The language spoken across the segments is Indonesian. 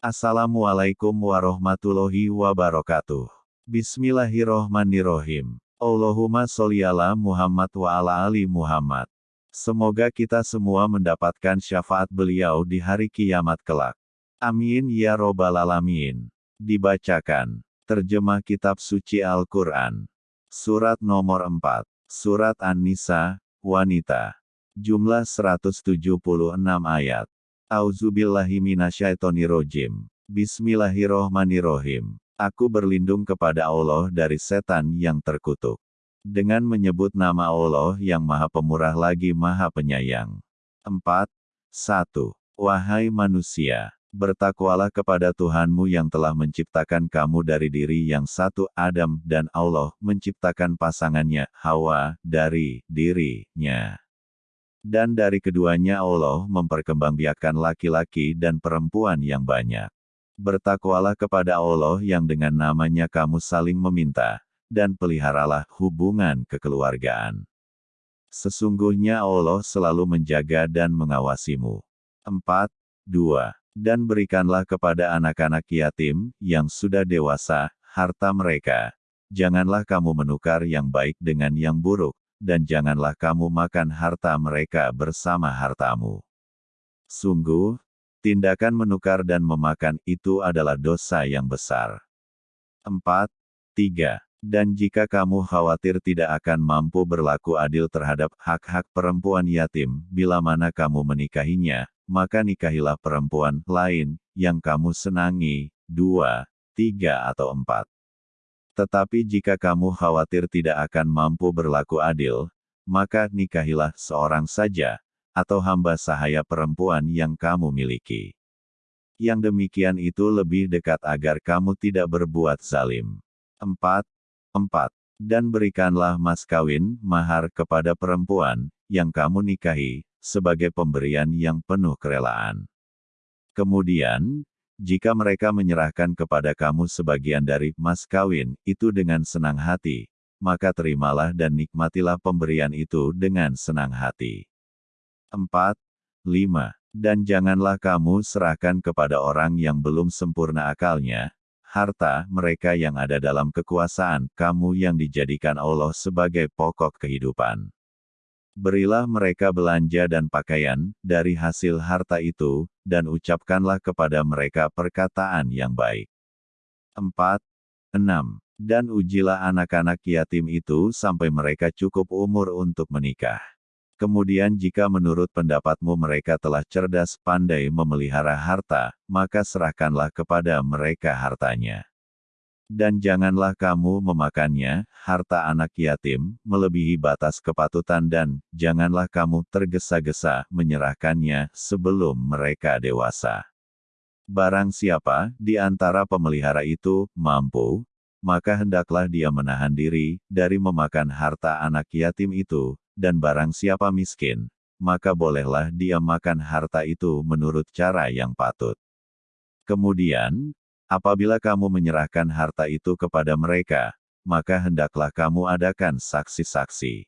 Assalamualaikum warahmatullahi wabarakatuh. Bismillahirrohmanirrohim. Allahumma sholli ala Muhammad wa ala ali Muhammad. Semoga kita semua mendapatkan syafaat beliau di hari kiamat kelak. Amin ya robbal alamin. Dibacakan. Terjemah Kitab Suci Al-Quran. Surat nomor 4. Surat An-Nisa, Wanita. Jumlah 176 ayat. Auzubillahiminasyaitonirojim. Bismillahirrohmanirrohim. Aku berlindung kepada Allah dari setan yang terkutuk. Dengan menyebut nama Allah yang maha pemurah lagi maha penyayang. 4. 1. Wahai manusia, bertakwalah kepada Tuhanmu yang telah menciptakan kamu dari diri yang satu Adam dan Allah menciptakan pasangannya, Hawa, dari dirinya. Dan dari keduanya Allah memperkembangbiakan laki-laki dan perempuan yang banyak. Bertakwalah kepada Allah yang dengan namanya kamu saling meminta, dan peliharalah hubungan kekeluargaan. Sesungguhnya Allah selalu menjaga dan mengawasimu. 4. 2. Dan berikanlah kepada anak-anak yatim, yang sudah dewasa, harta mereka. Janganlah kamu menukar yang baik dengan yang buruk, dan janganlah kamu makan harta mereka bersama hartamu. Sungguh, tindakan menukar dan memakan itu adalah dosa yang besar. 4. 3. Dan jika kamu khawatir tidak akan mampu berlaku adil terhadap hak-hak perempuan yatim, bila mana kamu menikahinya, maka nikahilah perempuan lain, yang kamu senangi, dua, tiga atau empat. Tetapi jika kamu khawatir tidak akan mampu berlaku adil, maka nikahilah seorang saja, atau hamba sahaya perempuan yang kamu miliki. Yang demikian itu lebih dekat agar kamu tidak berbuat zalim. 4. 4. Dan berikanlah mas kawin, mahar kepada perempuan, yang kamu nikahi, sebagai pemberian yang penuh kerelaan. Kemudian, jika mereka menyerahkan kepada kamu sebagian dari mas kawin itu dengan senang hati, maka terimalah dan nikmatilah pemberian itu dengan senang hati. 4. 5. Dan janganlah kamu serahkan kepada orang yang belum sempurna akalnya, harta mereka yang ada dalam kekuasaan kamu yang dijadikan Allah sebagai pokok kehidupan. Berilah mereka belanja dan pakaian, dari hasil harta itu, dan ucapkanlah kepada mereka perkataan yang baik. 4. 6. Dan ujilah anak-anak yatim itu sampai mereka cukup umur untuk menikah. Kemudian jika menurut pendapatmu mereka telah cerdas pandai memelihara harta, maka serahkanlah kepada mereka hartanya. Dan janganlah kamu memakannya, harta anak yatim, melebihi batas kepatutan dan, janganlah kamu tergesa-gesa menyerahkannya sebelum mereka dewasa. Barang siapa, di antara pemelihara itu, mampu, maka hendaklah dia menahan diri, dari memakan harta anak yatim itu, dan barang siapa miskin, maka bolehlah dia makan harta itu menurut cara yang patut. Kemudian, Apabila kamu menyerahkan harta itu kepada mereka, maka hendaklah kamu adakan saksi-saksi.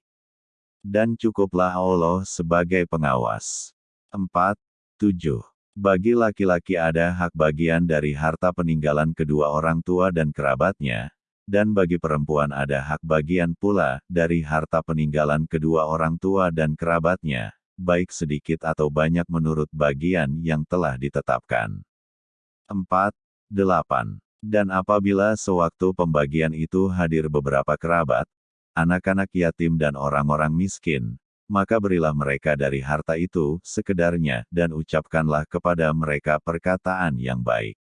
Dan cukuplah Allah sebagai pengawas. 4. 7. Bagi laki-laki ada hak bagian dari harta peninggalan kedua orang tua dan kerabatnya, dan bagi perempuan ada hak bagian pula dari harta peninggalan kedua orang tua dan kerabatnya, baik sedikit atau banyak menurut bagian yang telah ditetapkan. 4. 8. Dan apabila sewaktu pembagian itu hadir beberapa kerabat, anak-anak yatim dan orang-orang miskin, maka berilah mereka dari harta itu, sekedarnya, dan ucapkanlah kepada mereka perkataan yang baik.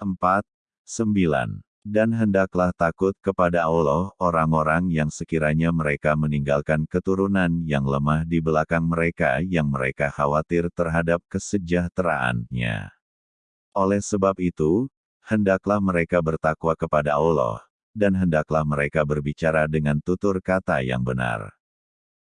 4. 9. Dan hendaklah takut kepada Allah, orang-orang yang sekiranya mereka meninggalkan keturunan yang lemah di belakang mereka yang mereka khawatir terhadap kesejahteraannya. Oleh sebab itu, hendaklah mereka bertakwa kepada Allah, dan hendaklah mereka berbicara dengan tutur kata yang benar.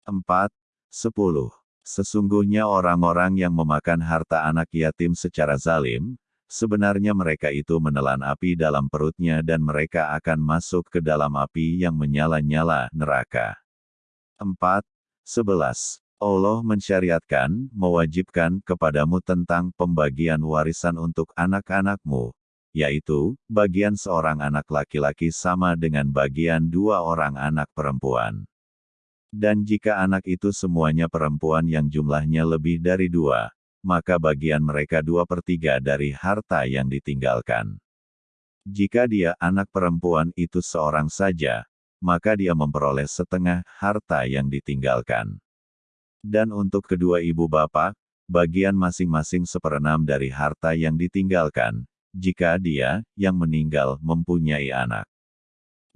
4. 10. Sesungguhnya orang-orang yang memakan harta anak yatim secara zalim, sebenarnya mereka itu menelan api dalam perutnya dan mereka akan masuk ke dalam api yang menyala-nyala neraka. 4. 11. Allah mensyariatkan, mewajibkan kepadamu tentang pembagian warisan untuk anak-anakmu, yaitu, bagian seorang anak laki-laki sama dengan bagian dua orang anak perempuan. Dan jika anak itu semuanya perempuan yang jumlahnya lebih dari dua, maka bagian mereka dua per tiga dari harta yang ditinggalkan. Jika dia anak perempuan itu seorang saja, maka dia memperoleh setengah harta yang ditinggalkan. Dan untuk kedua ibu bapak, bagian masing-masing seperenam dari harta yang ditinggalkan, jika dia, yang meninggal, mempunyai anak.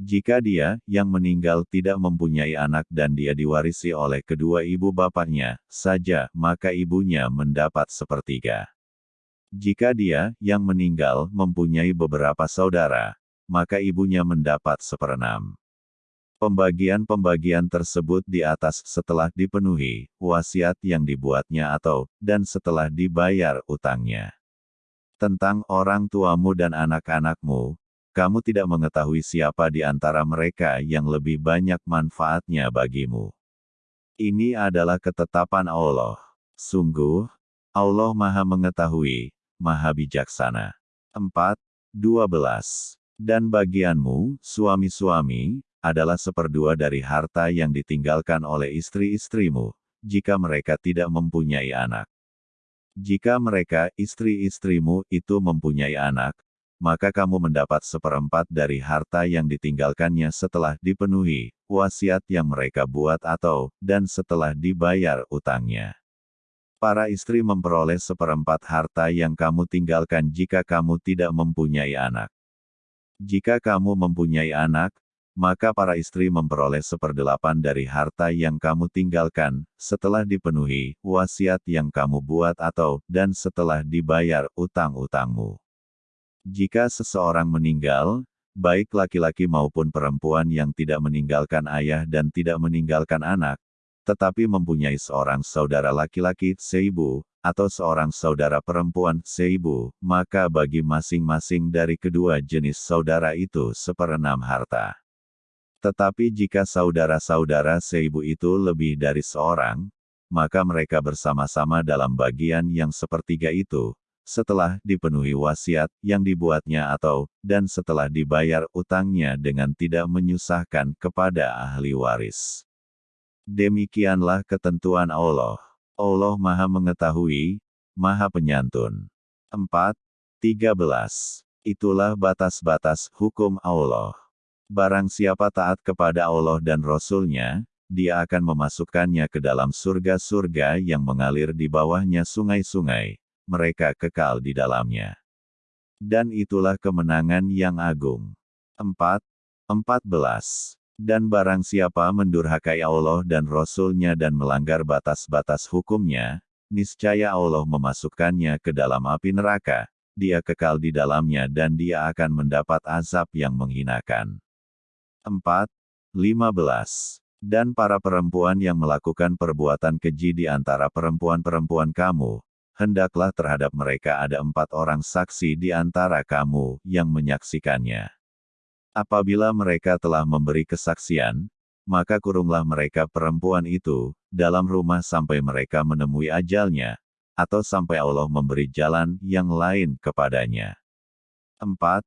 Jika dia, yang meninggal tidak mempunyai anak dan dia diwarisi oleh kedua ibu bapaknya, saja, maka ibunya mendapat sepertiga. Jika dia, yang meninggal, mempunyai beberapa saudara, maka ibunya mendapat seperenam. Pembagian-pembagian tersebut di atas setelah dipenuhi, wasiat yang dibuatnya atau, dan setelah dibayar utangnya. Tentang orang tuamu dan anak-anakmu, kamu tidak mengetahui siapa di antara mereka yang lebih banyak manfaatnya bagimu. Ini adalah ketetapan Allah. Sungguh, Allah maha mengetahui, maha bijaksana. 4. 12. Dan bagianmu, suami-suami, adalah seperdua dari harta yang ditinggalkan oleh istri-istrimu, jika mereka tidak mempunyai anak. Jika mereka, istri-istrimu, itu mempunyai anak, maka kamu mendapat seperempat dari harta yang ditinggalkannya setelah dipenuhi, wasiat yang mereka buat atau, dan setelah dibayar utangnya. Para istri memperoleh seperempat harta yang kamu tinggalkan jika kamu tidak mempunyai anak. Jika kamu mempunyai anak, maka para istri memperoleh seperdelapan dari harta yang kamu tinggalkan, setelah dipenuhi wasiat yang kamu buat atau, dan setelah dibayar utang-utangmu. Jika seseorang meninggal, baik laki-laki maupun perempuan yang tidak meninggalkan ayah dan tidak meninggalkan anak, tetapi mempunyai seorang saudara laki-laki seibu, atau seorang saudara perempuan seibu, maka bagi masing-masing dari kedua jenis saudara itu seperenam harta. Tetapi jika saudara-saudara seibu itu lebih dari seorang, maka mereka bersama-sama dalam bagian yang sepertiga itu, setelah dipenuhi wasiat yang dibuatnya atau, dan setelah dibayar utangnya dengan tidak menyusahkan kepada ahli waris. Demikianlah ketentuan Allah. Allah Maha Mengetahui, Maha Penyantun. 4. 13. Itulah batas-batas hukum Allah. Barang siapa taat kepada Allah dan Rasul-Nya, dia akan memasukkannya ke dalam surga-surga yang mengalir di bawahnya sungai-sungai. Mereka kekal di dalamnya. Dan itulah kemenangan yang agung. 4. 14. Dan barang siapa mendurhakai Allah dan Rasul-Nya dan melanggar batas-batas hukumnya, niscaya Allah memasukkannya ke dalam api neraka, dia kekal di dalamnya dan dia akan mendapat azab yang menghinakan. 4. 15. Dan para perempuan yang melakukan perbuatan keji di antara perempuan-perempuan kamu, hendaklah terhadap mereka ada empat orang saksi di antara kamu yang menyaksikannya. Apabila mereka telah memberi kesaksian, maka kurunglah mereka perempuan itu, dalam rumah sampai mereka menemui ajalnya, atau sampai Allah memberi jalan yang lain kepadanya. 4.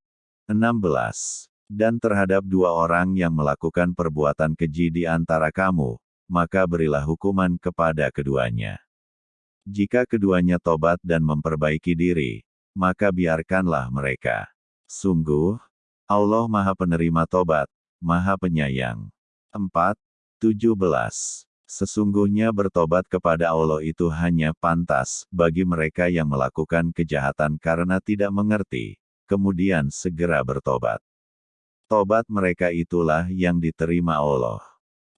16 dan terhadap dua orang yang melakukan perbuatan keji di antara kamu, maka berilah hukuman kepada keduanya. Jika keduanya tobat dan memperbaiki diri, maka biarkanlah mereka. Sungguh, Allah Maha Penerima Tobat, Maha Penyayang. 4. 17. Sesungguhnya bertobat kepada Allah itu hanya pantas bagi mereka yang melakukan kejahatan karena tidak mengerti, kemudian segera bertobat. Tobat mereka itulah yang diterima Allah.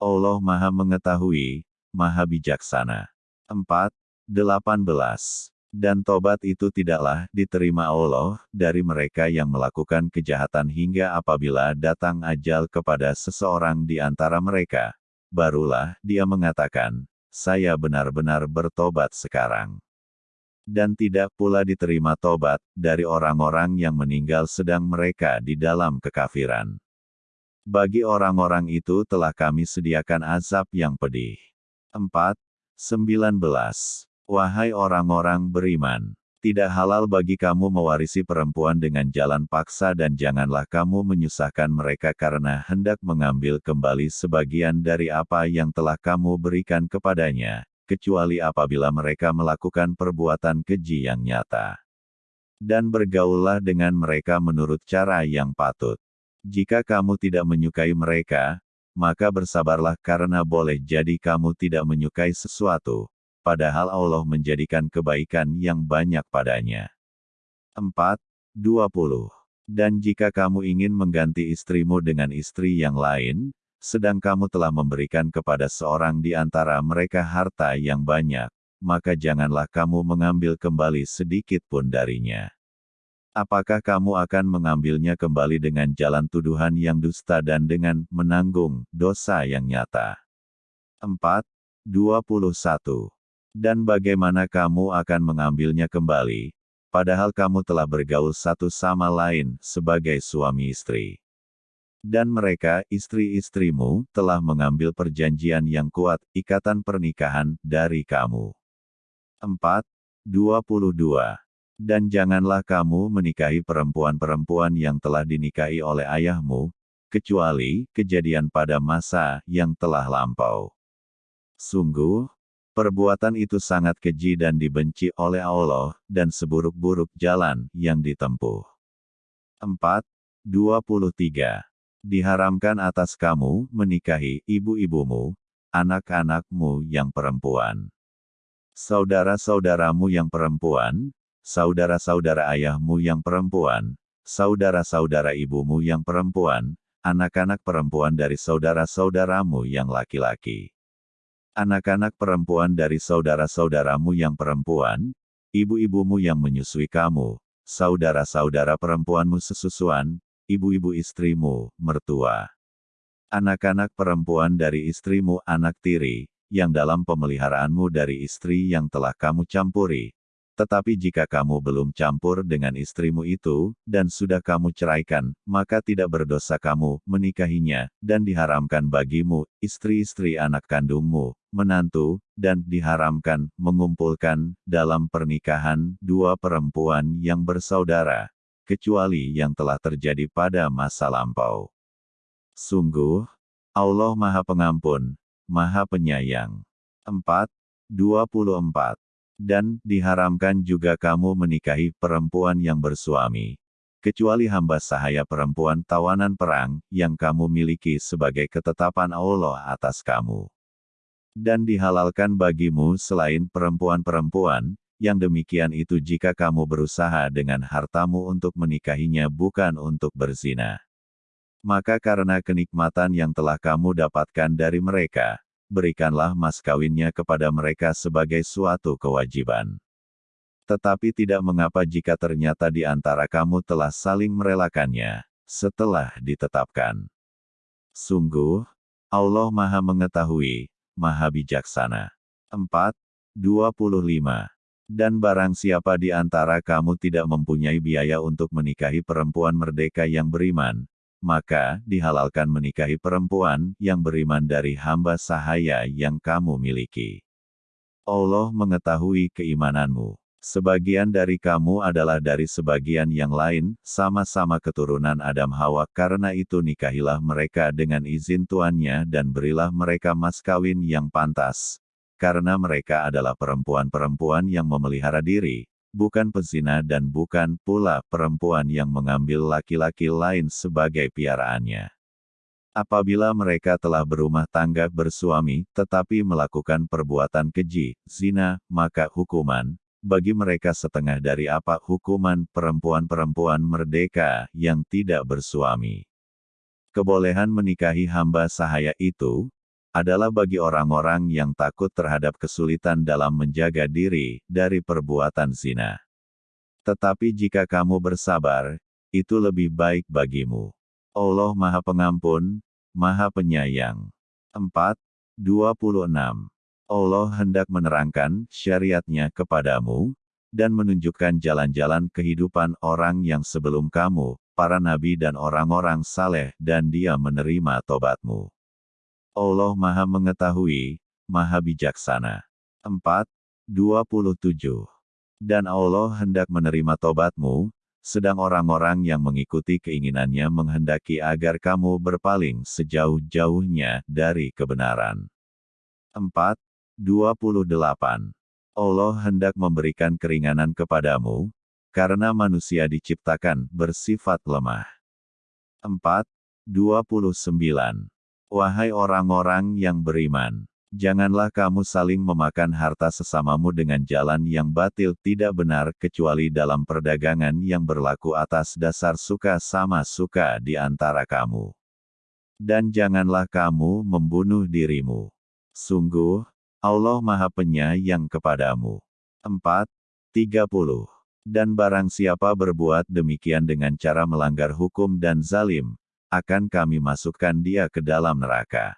Allah Maha Mengetahui, Maha Bijaksana. 4. 18. Dan tobat itu tidaklah diterima Allah dari mereka yang melakukan kejahatan hingga apabila datang ajal kepada seseorang di antara mereka. Barulah dia mengatakan, saya benar-benar bertobat sekarang dan tidak pula diterima tobat dari orang-orang yang meninggal sedang mereka di dalam kekafiran. Bagi orang-orang itu telah kami sediakan azab yang pedih. 4. 19. Wahai orang-orang beriman, tidak halal bagi kamu mewarisi perempuan dengan jalan paksa dan janganlah kamu menyusahkan mereka karena hendak mengambil kembali sebagian dari apa yang telah kamu berikan kepadanya, kecuali apabila mereka melakukan perbuatan keji yang nyata. Dan bergaullah dengan mereka menurut cara yang patut. Jika kamu tidak menyukai mereka, maka bersabarlah karena boleh jadi kamu tidak menyukai sesuatu, padahal Allah menjadikan kebaikan yang banyak padanya. 4. 20. Dan jika kamu ingin mengganti istrimu dengan istri yang lain, sedang kamu telah memberikan kepada seorang di antara mereka harta yang banyak, maka janganlah kamu mengambil kembali sedikit pun darinya. Apakah kamu akan mengambilnya kembali dengan jalan tuduhan yang dusta dan dengan menanggung dosa yang nyata? 4. 21. Dan bagaimana kamu akan mengambilnya kembali, padahal kamu telah bergaul satu sama lain sebagai suami istri. Dan mereka, istri-istrimu, telah mengambil perjanjian yang kuat, ikatan pernikahan, dari kamu. 4. 22 dan janganlah kamu menikahi perempuan-perempuan yang telah dinikahi oleh ayahmu, kecuali kejadian pada masa yang telah lampau. Sungguh, perbuatan itu sangat keji dan dibenci oleh Allah, dan seburuk-buruk jalan yang ditempuh. 4. 23. Diharamkan atas kamu menikahi ibu-ibumu, anak-anakmu yang perempuan. Saudara-saudaramu yang perempuan, saudara-saudara ayahmu yang perempuan, saudara-saudara ibumu yang perempuan, anak-anak perempuan dari saudara-saudaramu yang laki-laki. Anak-anak perempuan dari saudara-saudaramu yang perempuan, ibu-ibumu yang menyusui kamu, saudara-saudara perempuanmu sesusuan, ibu-ibu istrimu, mertua. Anak-anak perempuan dari istrimu anak tiri, yang dalam pemeliharaanmu dari istri yang telah kamu campuri, tetapi jika kamu belum campur dengan istrimu itu, dan sudah kamu ceraikan, maka tidak berdosa kamu menikahinya, dan diharamkan bagimu, istri-istri anak kandungmu, menantu, dan diharamkan mengumpulkan dalam pernikahan dua perempuan yang bersaudara, kecuali yang telah terjadi pada masa lampau. Sungguh, Allah Maha Pengampun, Maha Penyayang. 4. 24 dan diharamkan juga kamu menikahi perempuan yang bersuami, kecuali hamba sahaya perempuan tawanan perang yang kamu miliki sebagai ketetapan Allah atas kamu. Dan dihalalkan bagimu selain perempuan-perempuan, yang demikian itu jika kamu berusaha dengan hartamu untuk menikahinya bukan untuk berzina. Maka karena kenikmatan yang telah kamu dapatkan dari mereka, berikanlah mas kawinnya kepada mereka sebagai suatu kewajiban. Tetapi tidak mengapa jika ternyata di antara kamu telah saling merelakannya, setelah ditetapkan. Sungguh, Allah Maha Mengetahui, Maha Bijaksana. 4. 25. Dan barang siapa di antara kamu tidak mempunyai biaya untuk menikahi perempuan merdeka yang beriman, maka dihalalkan menikahi perempuan yang beriman dari hamba sahaya yang kamu miliki. Allah mengetahui keimananmu. Sebagian dari kamu adalah dari sebagian yang lain, sama-sama keturunan Adam Hawa karena itu nikahilah mereka dengan izin tuannya dan berilah mereka mas kawin yang pantas. Karena mereka adalah perempuan-perempuan yang memelihara diri, bukan pezina dan bukan pula perempuan yang mengambil laki-laki lain sebagai piaraannya. Apabila mereka telah berumah tangga bersuami, tetapi melakukan perbuatan keji, zina, maka hukuman, bagi mereka setengah dari apa hukuman perempuan-perempuan merdeka yang tidak bersuami. Kebolehan menikahi hamba sahaya itu, adalah bagi orang-orang yang takut terhadap kesulitan dalam menjaga diri dari perbuatan zina. Tetapi jika kamu bersabar, itu lebih baik bagimu. Allah Maha Pengampun, Maha Penyayang. 4. 26. Allah hendak menerangkan syariatnya kepadamu, dan menunjukkan jalan-jalan kehidupan orang yang sebelum kamu, para nabi dan orang-orang saleh dan dia menerima tobatmu. Allah Maha Mengetahui, Maha Bijaksana. 4. 27. Dan Allah hendak menerima tobatmu, sedang orang-orang yang mengikuti keinginannya menghendaki agar kamu berpaling sejauh-jauhnya dari kebenaran. 4. 28. Allah hendak memberikan keringanan kepadamu, karena manusia diciptakan bersifat lemah. 4. 29. Wahai orang-orang yang beriman, Janganlah kamu saling memakan harta sesamamu dengan jalan yang batil tidak benar kecuali dalam perdagangan yang berlaku atas dasar suka sama suka di antara kamu. Dan janganlah kamu membunuh dirimu. Sungguh, Allah Maha Penyayang kepadamu. 4. 30. Dan barang siapa berbuat demikian dengan cara melanggar hukum dan zalim, akan kami masukkan dia ke dalam neraka.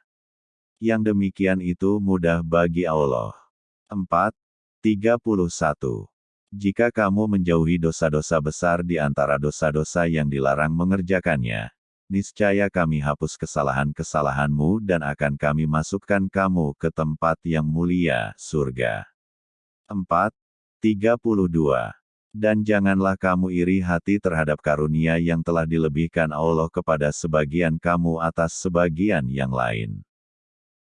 Yang demikian itu mudah bagi Allah. 4. 31. Jika kamu menjauhi dosa-dosa besar di antara dosa-dosa yang dilarang mengerjakannya, niscaya kami hapus kesalahan-kesalahanmu dan akan kami masukkan kamu ke tempat yang mulia, surga. 4. 32. Dan janganlah kamu iri hati terhadap karunia yang telah dilebihkan Allah kepada sebagian kamu atas sebagian yang lain.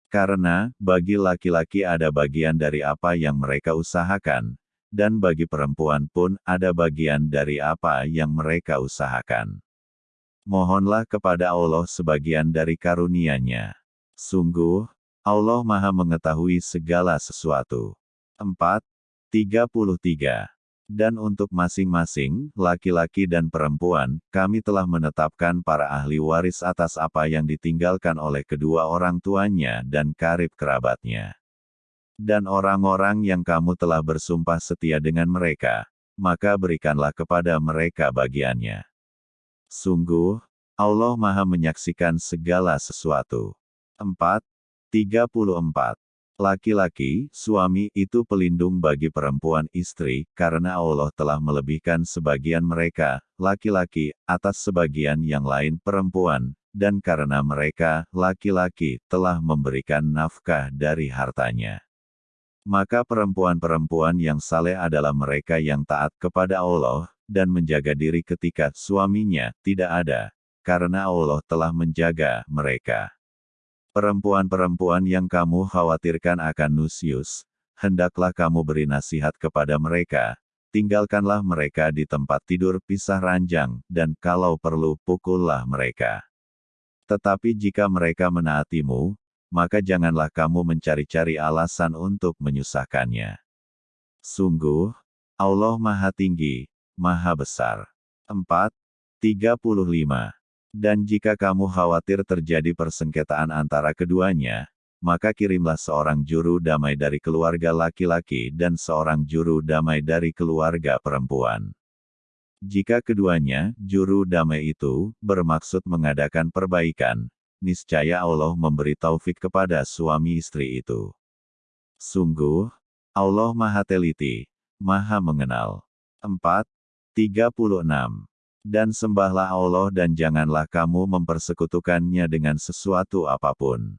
Karena, bagi laki-laki ada bagian dari apa yang mereka usahakan, dan bagi perempuan pun ada bagian dari apa yang mereka usahakan. Mohonlah kepada Allah sebagian dari karunia-Nya. Sungguh, Allah Maha Mengetahui segala sesuatu. 4. 33 dan untuk masing-masing, laki-laki dan perempuan, kami telah menetapkan para ahli waris atas apa yang ditinggalkan oleh kedua orang tuanya dan karib kerabatnya. Dan orang-orang yang kamu telah bersumpah setia dengan mereka, maka berikanlah kepada mereka bagiannya. Sungguh, Allah Maha Menyaksikan segala sesuatu. 4. 34 Laki-laki, suami, itu pelindung bagi perempuan istri, karena Allah telah melebihkan sebagian mereka, laki-laki, atas sebagian yang lain perempuan, dan karena mereka, laki-laki, telah memberikan nafkah dari hartanya. Maka perempuan-perempuan yang saleh adalah mereka yang taat kepada Allah, dan menjaga diri ketika suaminya tidak ada, karena Allah telah menjaga mereka. Perempuan-perempuan yang kamu khawatirkan akan nusius, hendaklah kamu beri nasihat kepada mereka, tinggalkanlah mereka di tempat tidur pisah ranjang, dan kalau perlu pukullah mereka. Tetapi jika mereka menaatimu, maka janganlah kamu mencari-cari alasan untuk menyusahkannya. Sungguh, Allah Maha Tinggi, Maha Besar. 4. 35 dan jika kamu khawatir terjadi persengketaan antara keduanya, maka kirimlah seorang juru damai dari keluarga laki-laki dan seorang juru damai dari keluarga perempuan. Jika keduanya, juru damai itu, bermaksud mengadakan perbaikan, niscaya Allah memberi taufik kepada suami istri itu. Sungguh, Allah Maha Teliti, Maha Mengenal. 4. 36 dan sembahlah Allah dan janganlah kamu mempersekutukannya dengan sesuatu apa pun.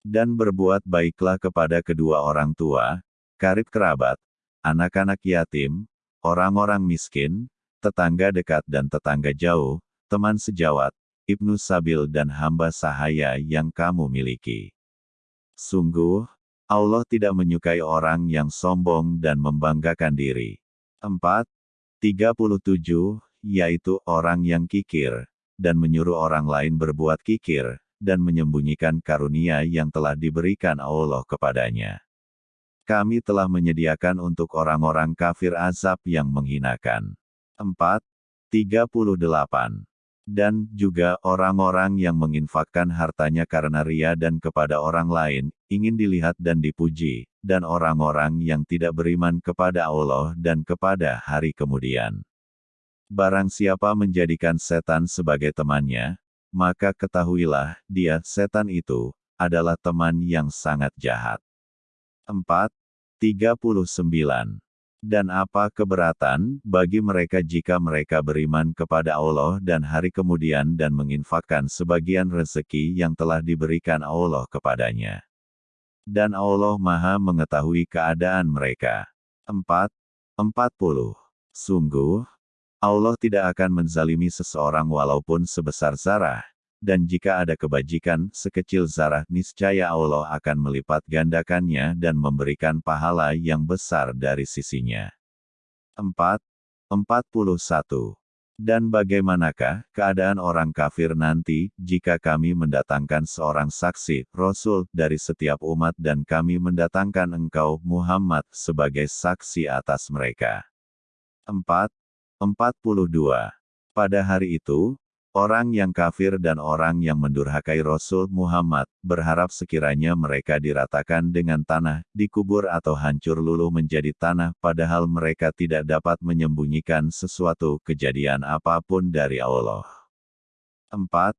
Dan berbuat baiklah kepada kedua orang tua, karib kerabat, anak-anak yatim, orang-orang miskin, tetangga dekat dan tetangga jauh, teman sejawat, Ibnu Sabil dan hamba sahaya yang kamu miliki. Sungguh, Allah tidak menyukai orang yang sombong dan membanggakan diri. 4. 37 yaitu orang yang kikir, dan menyuruh orang lain berbuat kikir, dan menyembunyikan karunia yang telah diberikan Allah kepadanya. Kami telah menyediakan untuk orang-orang kafir azab yang menghinakan. 4. 38. Dan juga orang-orang yang menginfakkan hartanya karena ria dan kepada orang lain, ingin dilihat dan dipuji, dan orang-orang yang tidak beriman kepada Allah dan kepada hari kemudian. Barang siapa menjadikan setan sebagai temannya, maka ketahuilah, dia, setan itu, adalah teman yang sangat jahat. 4. 39. Dan apa keberatan bagi mereka jika mereka beriman kepada Allah dan hari kemudian dan menginfakkan sebagian rezeki yang telah diberikan Allah kepadanya. Dan Allah maha mengetahui keadaan mereka. 4. 40. Sungguh, Allah tidak akan menzalimi seseorang walaupun sebesar zarah, dan jika ada kebajikan sekecil zarah niscaya Allah akan melipat gandakannya dan memberikan pahala yang besar dari sisinya. 4. 41. Dan bagaimanakah keadaan orang kafir nanti, jika kami mendatangkan seorang saksi, Rasul, dari setiap umat dan kami mendatangkan engkau, Muhammad, sebagai saksi atas mereka. 4. 42. Pada hari itu, Orang yang kafir dan orang yang mendurhakai Rasul Muhammad, berharap sekiranya mereka diratakan dengan tanah, dikubur atau hancur luluh menjadi tanah, padahal mereka tidak dapat menyembunyikan sesuatu kejadian apa pun dari Allah. 4.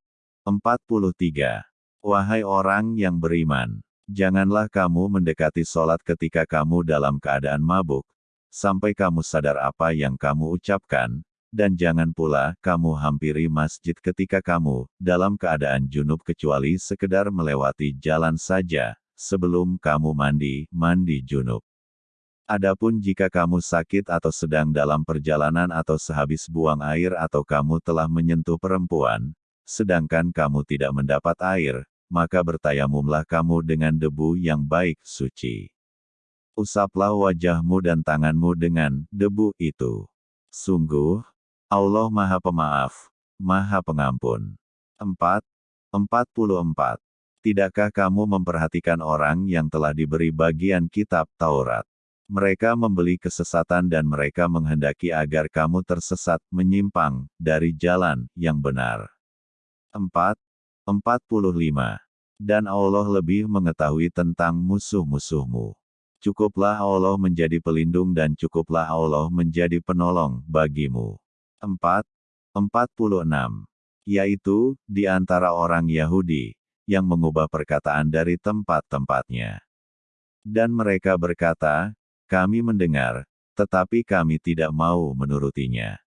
43. Wahai orang yang beriman, janganlah kamu mendekati sholat ketika kamu dalam keadaan mabuk, sampai kamu sadar apa yang kamu ucapkan, dan jangan pula kamu hampiri masjid ketika kamu dalam keadaan junub kecuali sekedar melewati jalan saja, sebelum kamu mandi, mandi junub. Adapun jika kamu sakit atau sedang dalam perjalanan atau sehabis buang air atau kamu telah menyentuh perempuan, sedangkan kamu tidak mendapat air, maka bertayamumlah kamu dengan debu yang baik suci. Usaplah wajahmu dan tanganmu dengan debu itu. Sungguh, Allah Maha Pemaaf, Maha Pengampun. 4. 44. Tidakkah kamu memperhatikan orang yang telah diberi bagian kitab Taurat? Mereka membeli kesesatan dan mereka menghendaki agar kamu tersesat, menyimpang, dari jalan yang benar. 4. 45. Dan Allah lebih mengetahui tentang musuh-musuhmu. Cukuplah Allah menjadi pelindung dan cukuplah Allah menjadi penolong bagimu. 4. 46. Yaitu, di antara orang Yahudi, yang mengubah perkataan dari tempat-tempatnya. Dan mereka berkata, kami mendengar, tetapi kami tidak mau menurutinya.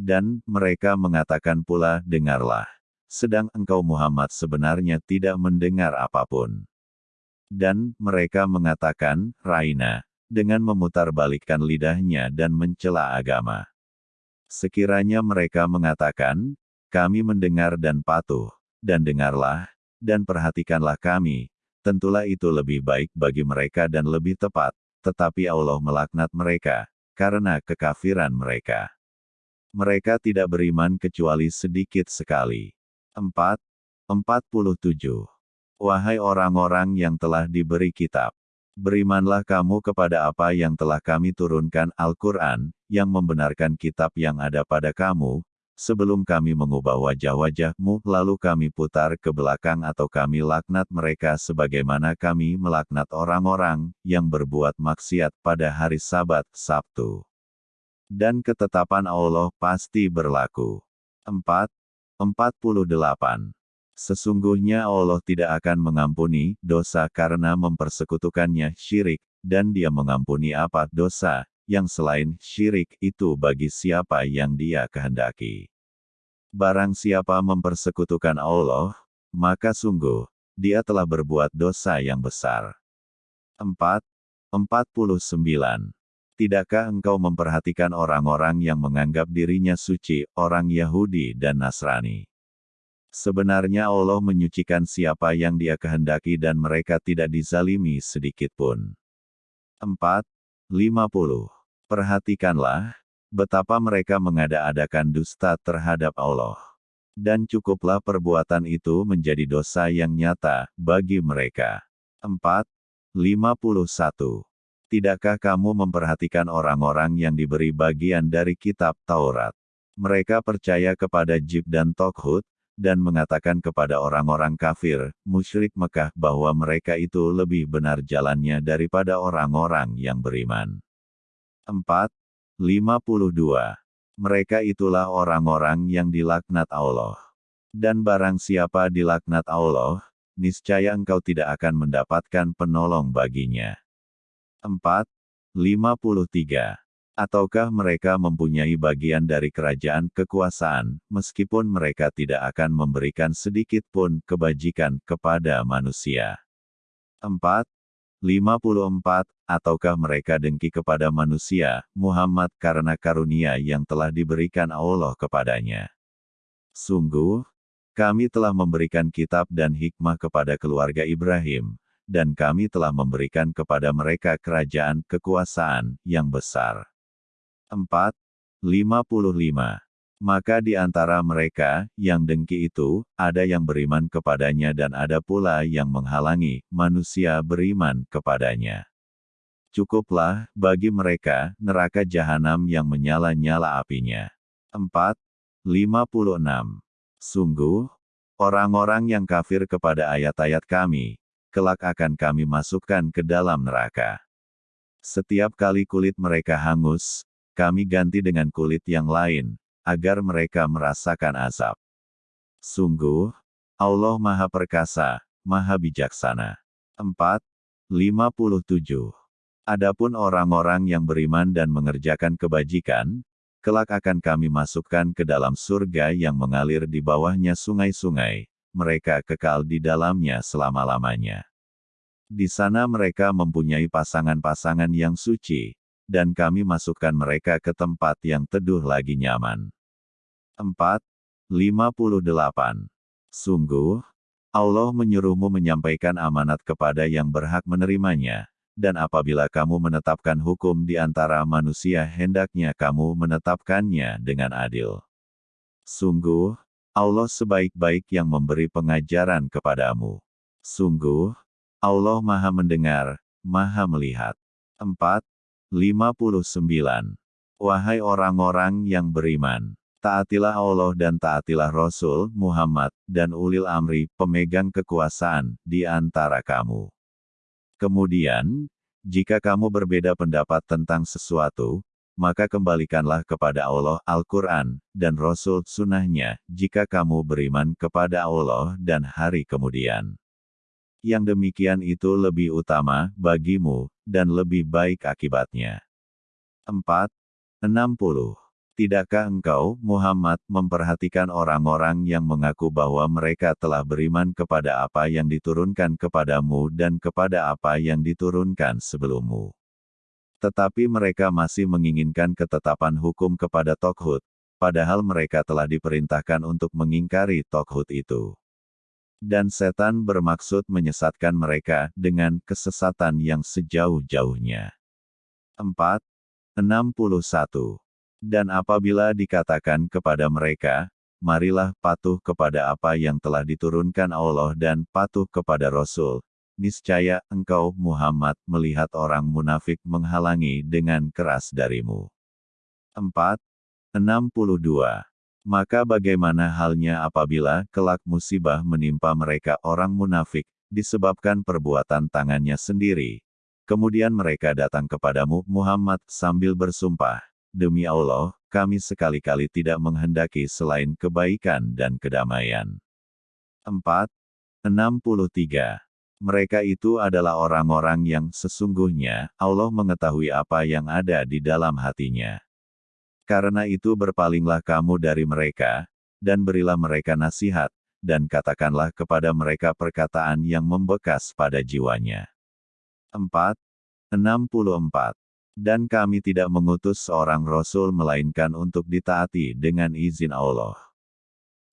Dan mereka mengatakan pula, dengarlah. Sedang engkau Muhammad sebenarnya tidak mendengar apa pun. Dan mereka mengatakan, Raina, dengan memutarbalikkan lidahnya dan mencela agama. Sekiranya mereka mengatakan, kami mendengar dan patuh, dan dengarlah, dan perhatikanlah kami, tentulah itu lebih baik bagi mereka dan lebih tepat, tetapi Allah melaknat mereka, karena kekafiran mereka. Mereka tidak beriman kecuali sedikit sekali. 4. 47. Wahai orang-orang yang telah diberi kitab, Berimanlah kamu kepada apa yang telah kami turunkan Al-Quran, yang membenarkan kitab yang ada pada kamu, sebelum kami mengubah wajah-wajahmu, lalu kami putar ke belakang atau kami laknat mereka sebagaimana kami melaknat orang-orang yang berbuat maksiat pada hari Sabat, Sabtu. Dan ketetapan Allah pasti berlaku. 4. 48. Sesungguhnya Allah tidak akan mengampuni dosa karena mempersekutukannya syirik, dan dia mengampuni apa dosa, yang selain syirik itu bagi siapa yang dia kehendaki. Barang siapa mempersekutukan Allah, maka sungguh, dia telah berbuat dosa yang besar. 4. 49. Tidakkah engkau memperhatikan orang-orang yang menganggap dirinya suci, orang Yahudi dan Nasrani? Sebenarnya Allah menyucikan siapa yang dia kehendaki dan mereka tidak dizalimi sedikit pun. 4. 50. Perhatikanlah, betapa mereka mengada-adakan dusta terhadap Allah. Dan cukuplah perbuatan itu menjadi dosa yang nyata, bagi mereka. 4. 51. Tidakkah kamu memperhatikan orang-orang yang diberi bagian dari kitab Taurat? Mereka percaya kepada Jib dan Tokhut, dan mengatakan kepada orang-orang kafir, musyrik Mekah bahwa mereka itu lebih benar jalannya daripada orang-orang yang beriman. 4. 52. Mereka itulah orang-orang yang dilaknat Allah. Dan barang siapa dilaknat Allah, niscaya engkau tidak akan mendapatkan penolong baginya. 4. 53. Ataukah mereka mempunyai bagian dari kerajaan kekuasaan, meskipun mereka tidak akan memberikan sedikit pun kebajikan kepada manusia? 4. 54. Ataukah mereka dengki kepada manusia, Muhammad karena karunia yang telah diberikan Allah kepadanya? Sungguh, kami telah memberikan kitab dan hikmah kepada keluarga Ibrahim, dan kami telah memberikan kepada mereka kerajaan kekuasaan yang besar. 4. 55. Maka di antara mereka, yang dengki itu, ada yang beriman kepadanya dan ada pula yang menghalangi, manusia beriman kepadanya. Cukuplah, bagi mereka, neraka jahanam yang menyala-nyala apinya. 4. 56. Sungguh, orang-orang yang kafir kepada ayat-ayat kami, kelak akan kami masukkan ke dalam neraka. Setiap kali kulit mereka hangus, kami ganti dengan kulit yang lain, agar mereka merasakan azab. Sungguh, Allah Maha Perkasa, Maha Bijaksana. 4. 57. Adapun orang-orang yang beriman dan mengerjakan kebajikan, kelak akan kami masukkan ke dalam surga yang mengalir di bawahnya sungai-sungai, mereka kekal di dalamnya selama-lamanya. Di sana mereka mempunyai pasangan-pasangan yang suci, dan kami masukkan mereka ke tempat yang teduh lagi nyaman. 4. 58. Sungguh, Allah menyuruhmu menyampaikan amanat kepada yang berhak menerimanya, dan apabila kamu menetapkan hukum di antara manusia hendaknya kamu menetapkannya dengan adil. Sungguh, Allah sebaik-baik yang memberi pengajaran kepadamu. Sungguh, Allah maha mendengar, maha melihat. 4. 59. Wahai orang-orang yang beriman, Taatilah Allah dan taatilah Rasul Muhammad dan ulil amri, pemegang kekuasaan, di antara kamu. Kemudian, jika kamu berbeda pendapat tentang sesuatu, maka kembalikanlah kepada Allah Al-Quran, dan Rasul Sunnahnya, jika kamu beriman kepada Allah dan hari kemudian. Yang demikian itu lebih utama bagimu, dan lebih baik akibatnya. 4. 60. Tidakkah engkau, Muhammad, memperhatikan orang-orang yang mengaku bahwa mereka telah beriman kepada apa yang diturunkan kepadamu dan kepada apa yang diturunkan sebelummu? Tetapi mereka masih menginginkan ketetapan hukum kepada Tokhut, padahal mereka telah diperintahkan untuk mengingkari Tokhut itu. Dan setan bermaksud menyesatkan mereka dengan kesesatan yang sejauh-jauhnya. 4. 61 dan apabila dikatakan kepada mereka, marilah patuh kepada apa yang telah diturunkan Allah dan patuh kepada Rasul, niscaya engkau Muhammad melihat orang munafik menghalangi dengan keras darimu. 4. 62. Maka bagaimana halnya apabila kelak musibah menimpa mereka orang munafik, disebabkan perbuatan tangannya sendiri. Kemudian mereka datang kepadamu Muhammad sambil bersumpah, demi Allah, kami sekali-kali tidak menghendaki selain kebaikan dan kedamaian. 4. 63. Mereka itu adalah orang-orang yang sesungguhnya Allah mengetahui apa yang ada di dalam hatinya. Karena itu berpalinglah kamu dari mereka, dan berilah mereka nasihat, dan katakanlah kepada mereka perkataan yang membekas pada jiwanya. 4. 64. Dan kami tidak mengutus seorang Rasul melainkan untuk ditaati dengan izin Allah.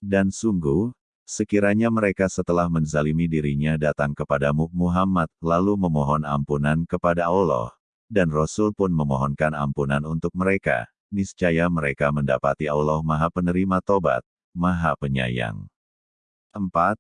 Dan sungguh, sekiranya mereka setelah menzalimi dirinya datang kepadamu Muhammad, lalu memohon ampunan kepada Allah, dan Rasul pun memohonkan ampunan untuk mereka, niscaya mereka mendapati Allah Maha Penerima Tobat, Maha Penyayang. 4.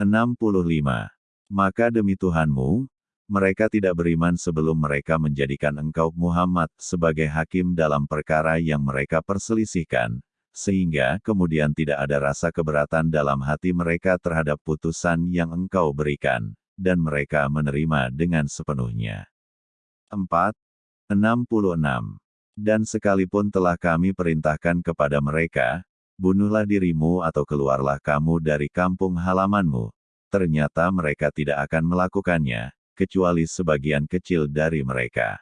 65. Maka demi Tuhanmu, mereka tidak beriman sebelum mereka menjadikan engkau Muhammad sebagai hakim dalam perkara yang mereka perselisihkan, sehingga kemudian tidak ada rasa keberatan dalam hati mereka terhadap putusan yang engkau berikan, dan mereka menerima dengan sepenuhnya. 4. 66. Dan sekalipun telah kami perintahkan kepada mereka, bunuhlah dirimu atau keluarlah kamu dari kampung halamanmu, ternyata mereka tidak akan melakukannya, kecuali sebagian kecil dari mereka.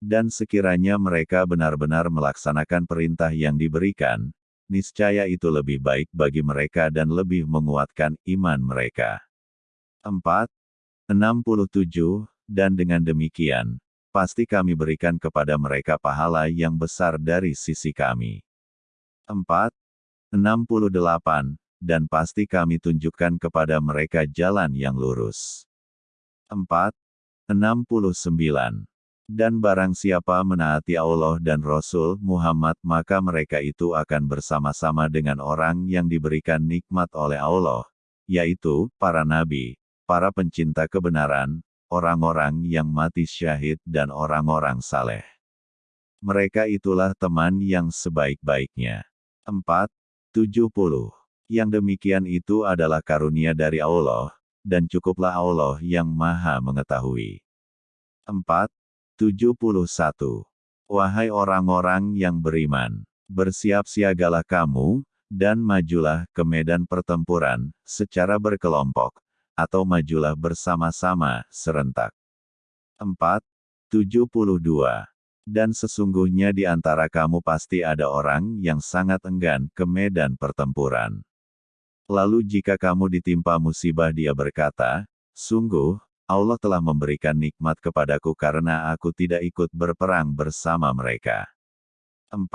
Dan sekiranya mereka benar-benar melaksanakan perintah yang diberikan, niscaya itu lebih baik bagi mereka dan lebih menguatkan iman mereka. 4. 67. dan dengan demikian, pasti kami berikan kepada mereka pahala yang besar dari sisi kami. 4. 68, dan pasti kami tunjukkan kepada mereka jalan yang lurus. 4. 69. Dan barang siapa menaati Allah dan Rasul Muhammad maka mereka itu akan bersama-sama dengan orang yang diberikan nikmat oleh Allah, yaitu para nabi, para pencinta kebenaran, orang-orang yang mati syahid dan orang-orang saleh. Mereka itulah teman yang sebaik-baiknya. 4. 70. Yang demikian itu adalah karunia dari Allah, dan cukuplah Allah yang maha mengetahui. 4. 71. Wahai orang-orang yang beriman, bersiap-siagalah kamu, dan majulah ke medan pertempuran, secara berkelompok, atau majulah bersama-sama, serentak. 4. 72. Dan sesungguhnya di antara kamu pasti ada orang yang sangat enggan ke medan pertempuran. Lalu jika kamu ditimpa musibah dia berkata, Sungguh, Allah telah memberikan nikmat kepadaku karena aku tidak ikut berperang bersama mereka. 4.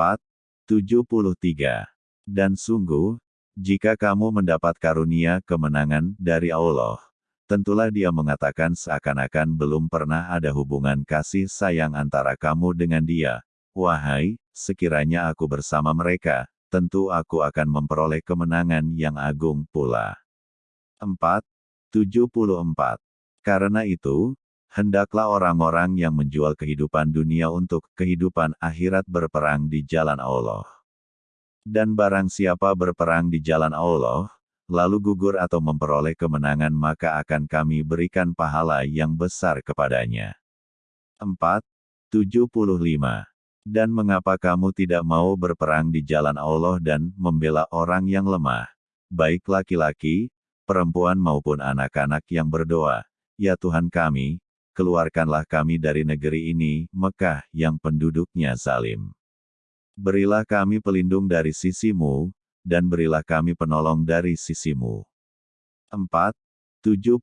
73. Dan sungguh, jika kamu mendapat karunia kemenangan dari Allah, tentulah dia mengatakan seakan-akan belum pernah ada hubungan kasih sayang antara kamu dengan dia. Wahai, sekiranya aku bersama mereka, tentu aku akan memperoleh kemenangan yang agung pula. 4. 74. Karena itu, hendaklah orang-orang yang menjual kehidupan dunia untuk kehidupan akhirat berperang di jalan Allah. Dan barang siapa berperang di jalan Allah, lalu gugur atau memperoleh kemenangan maka akan kami berikan pahala yang besar kepadanya. 4. 75. Dan mengapa kamu tidak mau berperang di jalan Allah dan membela orang yang lemah, baik laki-laki, perempuan maupun anak-anak yang berdoa, Ya Tuhan kami, keluarkanlah kami dari negeri ini, Mekah, yang penduduknya zalim. Berilah kami pelindung dari sisimu, dan berilah kami penolong dari sisimu. 4. 76.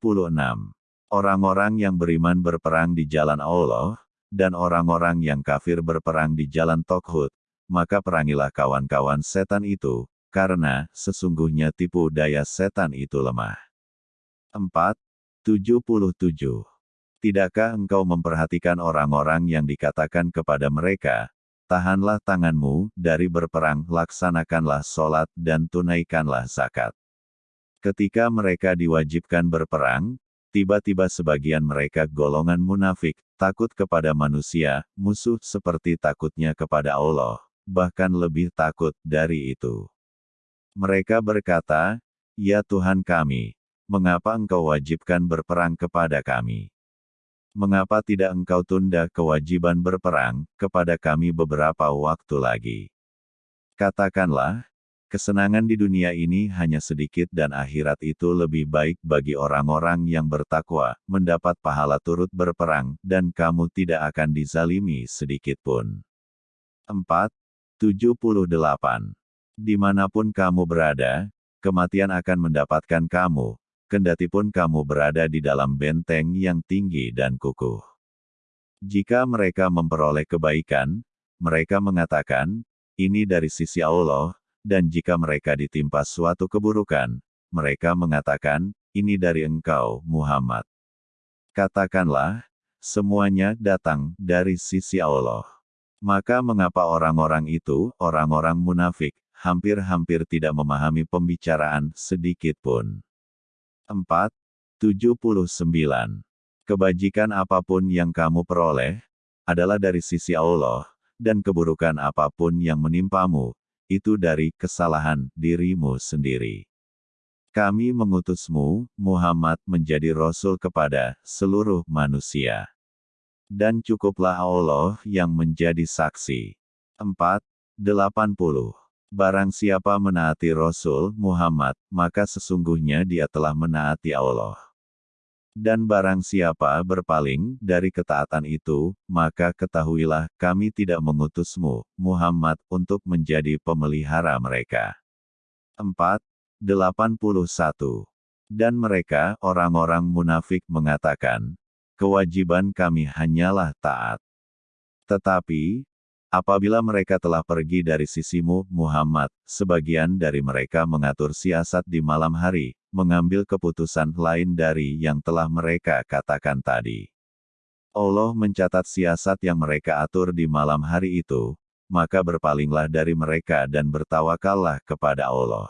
Orang-orang yang beriman berperang di jalan Allah, dan orang-orang yang kafir berperang di jalan Tokhut, maka perangilah kawan-kawan setan itu, karena sesungguhnya tipu daya setan itu lemah. 4. 77. Tidakkah engkau memperhatikan orang-orang yang dikatakan kepada mereka, tahanlah tanganmu dari berperang, laksanakanlah sholat dan tunaikanlah zakat. Ketika mereka diwajibkan berperang, tiba-tiba sebagian mereka golongan munafik, takut kepada manusia, musuh seperti takutnya kepada Allah, bahkan lebih takut dari itu. Mereka berkata, Ya Tuhan kami, mengapa engkau wajibkan berperang kepada kami? Mengapa tidak engkau tunda kewajiban berperang kepada kami beberapa waktu lagi? Katakanlah, kesenangan di dunia ini hanya sedikit dan akhirat itu lebih baik bagi orang-orang yang bertakwa, mendapat pahala turut berperang, dan kamu tidak akan dizalimi sedikit pun. 4. 78. Di mana pun kamu berada, kematian akan mendapatkan kamu, kendatipun kamu berada di dalam benteng yang tinggi dan kukuh. Jika mereka memperoleh kebaikan, mereka mengatakan, ini dari sisi Allah, dan jika mereka ditimpa suatu keburukan, mereka mengatakan, ini dari engkau, Muhammad. Katakanlah, semuanya datang dari sisi Allah. Maka mengapa orang-orang itu, orang-orang munafik, hampir-hampir tidak memahami pembicaraan sedikit pun. 4. 79. Kebajikan apa pun yang kamu peroleh, adalah dari sisi Allah, dan keburukan apa pun yang menimpamu, itu dari kesalahan dirimu sendiri. Kami mengutusmu, Muhammad menjadi Rasul kepada seluruh manusia. Dan cukuplah Allah yang menjadi saksi. 4. 80. Barang siapa menaati Rasul Muhammad, maka sesungguhnya dia telah menaati Allah. Dan barang siapa berpaling dari ketaatan itu, maka ketahuilah kami tidak mengutusmu, Muhammad, untuk menjadi pemelihara mereka. 4. 81. Dan mereka, orang-orang munafik mengatakan, kewajiban kami hanyalah taat. Tetapi, apabila mereka telah pergi dari sisimu, Muhammad, sebagian dari mereka mengatur siasat di malam hari, mengambil keputusan lain dari yang telah mereka katakan tadi. Allah mencatat siasat yang mereka atur di malam hari itu, maka berpalinglah dari mereka dan bertawakallah kepada Allah.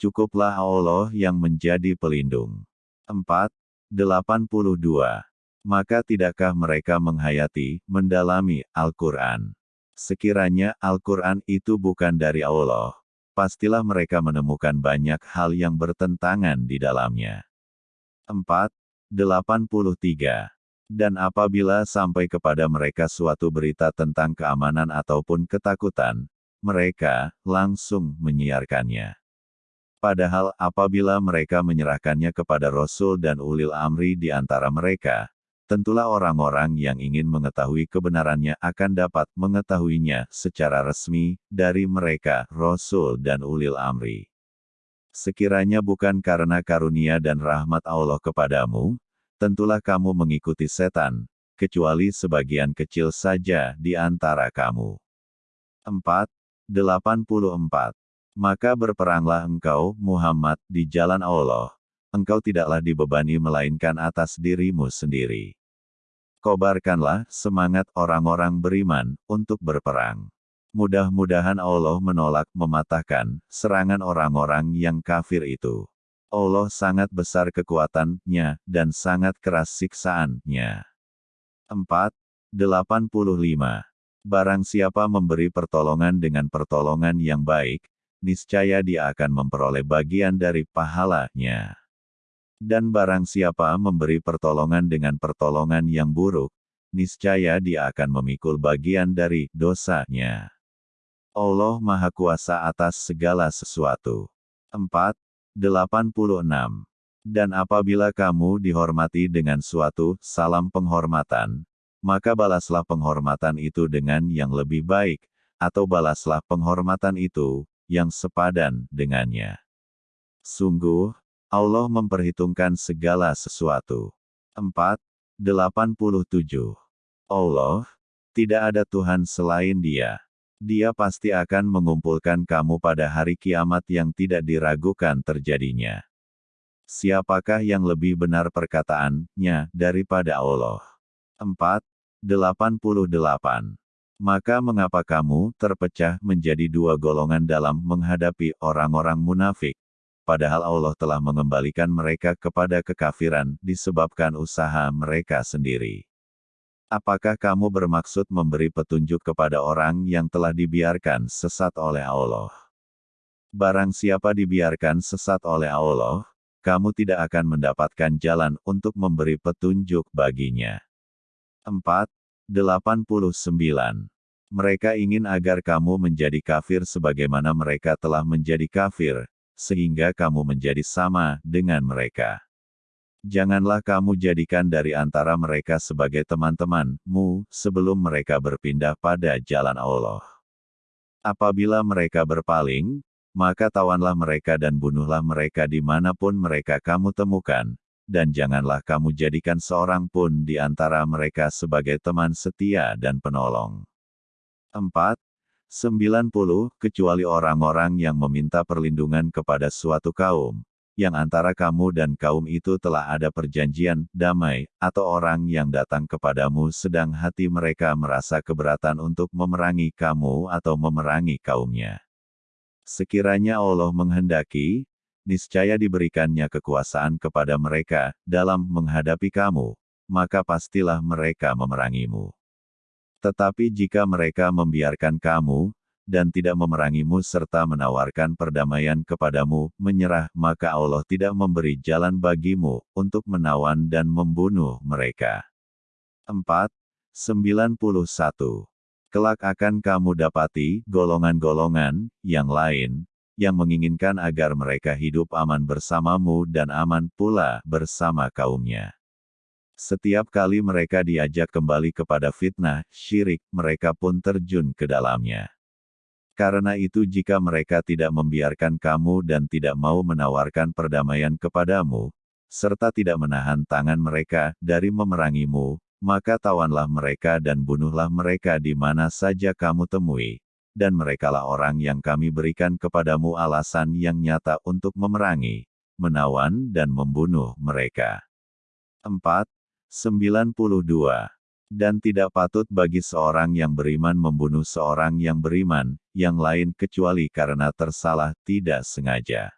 Cukuplah Allah yang menjadi pelindung. 4. 82. Maka tidakkah mereka menghayati, mendalami, Al-Quran? Sekiranya Al-Quran itu bukan dari Allah, pastilah mereka menemukan banyak hal yang bertentangan di dalamnya. 4. 83. Dan apabila sampai kepada mereka suatu berita tentang keamanan ataupun ketakutan, mereka langsung menyiarkannya. Padahal apabila mereka menyerahkannya kepada Rasul dan ulil amri di antara mereka, tentulah orang-orang yang ingin mengetahui kebenarannya akan dapat mengetahuinya secara resmi dari mereka, Rasul dan ulil amri. Sekiranya bukan karena karunia dan rahmat Allah kepadamu, tentulah kamu mengikuti setan, kecuali sebagian kecil saja di antara kamu. 4. 84 maka berperanglah engkau, Muhammad, di jalan Allah. Engkau tidaklah dibebani melainkan atas dirimu sendiri. Kobarkanlah semangat orang-orang beriman untuk berperang. Mudah-mudahan Allah menolak mematahkan serangan orang-orang yang kafir itu. Allah sangat besar kekuatannya dan sangat keras siksaannya. 4. 85. Barang siapa memberi pertolongan dengan pertolongan yang baik, niscaya dia akan memperoleh bagian dari pahalanya. Dan barang siapa memberi pertolongan dengan pertolongan yang buruk, niscaya dia akan memikul bagian dari dosanya. Allah Maha Kuasa atas segala sesuatu. 4. 86. Dan apabila kamu dihormati dengan suatu salam penghormatan, maka balaslah penghormatan itu dengan yang lebih baik, atau balaslah penghormatan itu yang sepadan dengannya. Sungguh, Allah memperhitungkan segala sesuatu. 4. 87. Allah, tidak ada Tuhan selain Dia. Dia pasti akan mengumpulkan kamu pada hari kiamat yang tidak diragukan terjadinya. Siapakah yang lebih benar perkataannya daripada Allah? 4. 88. Maka mengapa kamu terpecah menjadi dua golongan dalam menghadapi orang-orang munafik? Padahal Allah telah mengembalikan mereka kepada kekafiran disebabkan usaha mereka sendiri. Apakah kamu bermaksud memberi petunjuk kepada orang yang telah dibiarkan sesat oleh Allah? Barang siapa dibiarkan sesat oleh Allah, kamu tidak akan mendapatkan jalan untuk memberi petunjuk baginya. 4. 89. Mereka ingin agar kamu menjadi kafir sebagaimana mereka telah menjadi kafir, sehingga kamu menjadi sama dengan mereka. Janganlah kamu jadikan dari antara mereka sebagai teman-temanmu sebelum mereka berpindah pada jalan Allah. Apabila mereka berpaling, maka tawanlah mereka dan bunuhlah mereka di mana pun mereka kamu temukan, dan janganlah kamu jadikan seorang pun di antara mereka sebagai teman setia dan penolong. 4. 90. Kecuali orang-orang yang meminta perlindungan kepada suatu kaum, yang antara kamu dan kaum itu telah ada perjanjian damai, atau orang yang datang kepadamu sedang hati mereka merasa keberatan untuk memerangi kamu atau memerangi kaumnya. Sekiranya Allah menghendaki, niscaya diberikannya kekuasaan kepada mereka dalam menghadapi kamu, maka pastilah mereka memerangimu. Tetapi jika mereka membiarkan kamu, dan tidak memerangimu serta menawarkan perdamaian kepadamu, menyerah, maka Allah tidak memberi jalan bagimu untuk menawan dan membunuh mereka. 4. 91. Kelak akan kamu dapati golongan-golongan yang lain yang menginginkan agar mereka hidup aman bersamamu dan aman pula bersama kaumnya. Setiap kali mereka diajak kembali kepada fitnah, syirik, mereka pun terjun ke dalamnya. Karena itu jika mereka tidak membiarkan kamu dan tidak mau menawarkan perdamaian kepadamu, serta tidak menahan tangan mereka dari memerangimu, maka tawanlah mereka dan bunuhlah mereka di mana saja kamu temui. Dan merekalah orang yang kami berikan kepadamu alasan yang nyata untuk memerangi, menawan dan membunuh mereka. 4. 92. Dan tidak patut bagi seorang yang beriman membunuh seorang yang beriman, yang lain kecuali karena tersalah tidak sengaja.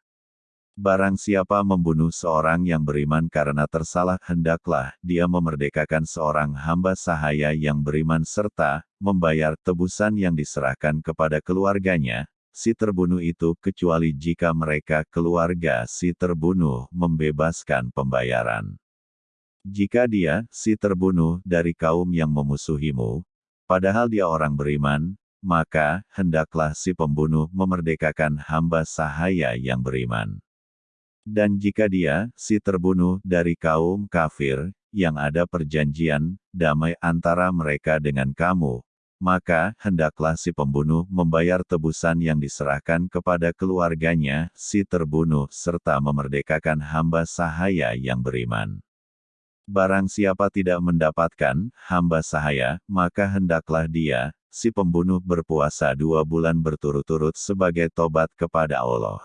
Barang siapa membunuh seorang yang beriman karena tersalah, hendaklah dia memerdekakan seorang hamba sahaya yang beriman serta membayar tebusan yang diserahkan kepada keluarganya, si terbunuh itu kecuali jika mereka keluarga si terbunuh membebaskan pembayaran. Jika dia, si terbunuh, dari kaum yang memusuhimu, padahal dia orang beriman, maka hendaklah si pembunuh memerdekakan hamba sahaya yang beriman. Dan jika dia, si terbunuh, dari kaum kafir, yang ada perjanjian, damai antara mereka dengan kamu, maka, hendaklah si pembunuh membayar tebusan yang diserahkan kepada keluarganya, si terbunuh, serta memerdekakan hamba sahaya yang beriman. Barang siapa tidak mendapatkan hamba sahaya, maka hendaklah dia, si pembunuh berpuasa dua bulan berturut-turut sebagai tobat kepada Allah.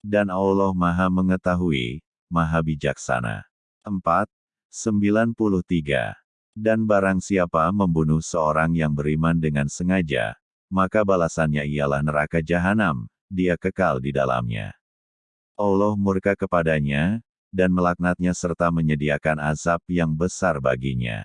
Dan Allah Maha Mengetahui, Maha Bijaksana. 4. 93. Dan barang siapa membunuh seorang yang beriman dengan sengaja, maka balasannya ialah neraka jahanam, dia kekal di dalamnya. Allah murka kepadanya, dan melaknatnya serta menyediakan azab yang besar baginya.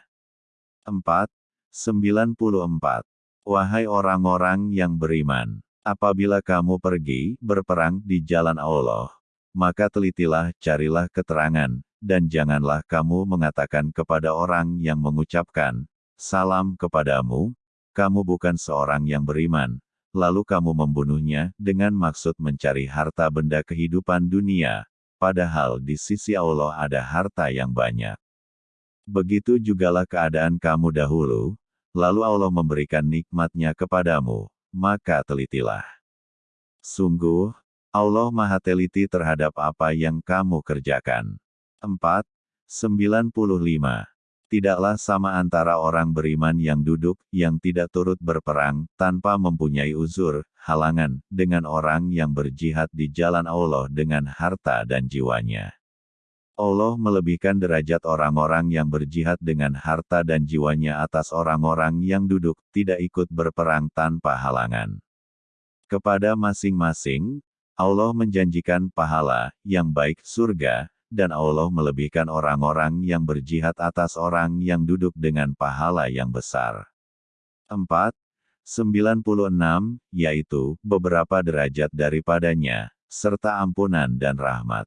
4. 94. Wahai orang-orang yang beriman, Apabila kamu pergi berperang di jalan Allah, maka telitilah, carilah keterangan, dan janganlah kamu mengatakan kepada orang yang mengucapkan salam kepadamu, kamu bukan seorang yang beriman, lalu kamu membunuhnya dengan maksud mencari harta benda kehidupan dunia, padahal di sisi Allah ada harta yang banyak. Begitu jugalah keadaan kamu dahulu, lalu Allah memberikan nikmatnya kepadamu, maka telitilah. Sungguh, Allah Maha Teliti terhadap apa yang kamu kerjakan. 4. 95. Tidaklah sama antara orang beriman yang duduk, yang tidak turut berperang, tanpa mempunyai uzur, halangan, dengan orang yang berjihad di jalan Allah dengan harta dan jiwanya. Allah melebihkan derajat orang-orang yang berjihad dengan harta dan jiwanya atas orang-orang yang duduk, tidak ikut berperang tanpa halangan. Kepada masing-masing, Allah menjanjikan pahala yang baik surga, dan Allah melebihkan orang-orang yang berjihad atas orang yang duduk dengan pahala yang besar. 4. 96, yaitu beberapa derajat daripadanya, serta ampunan dan rahmat.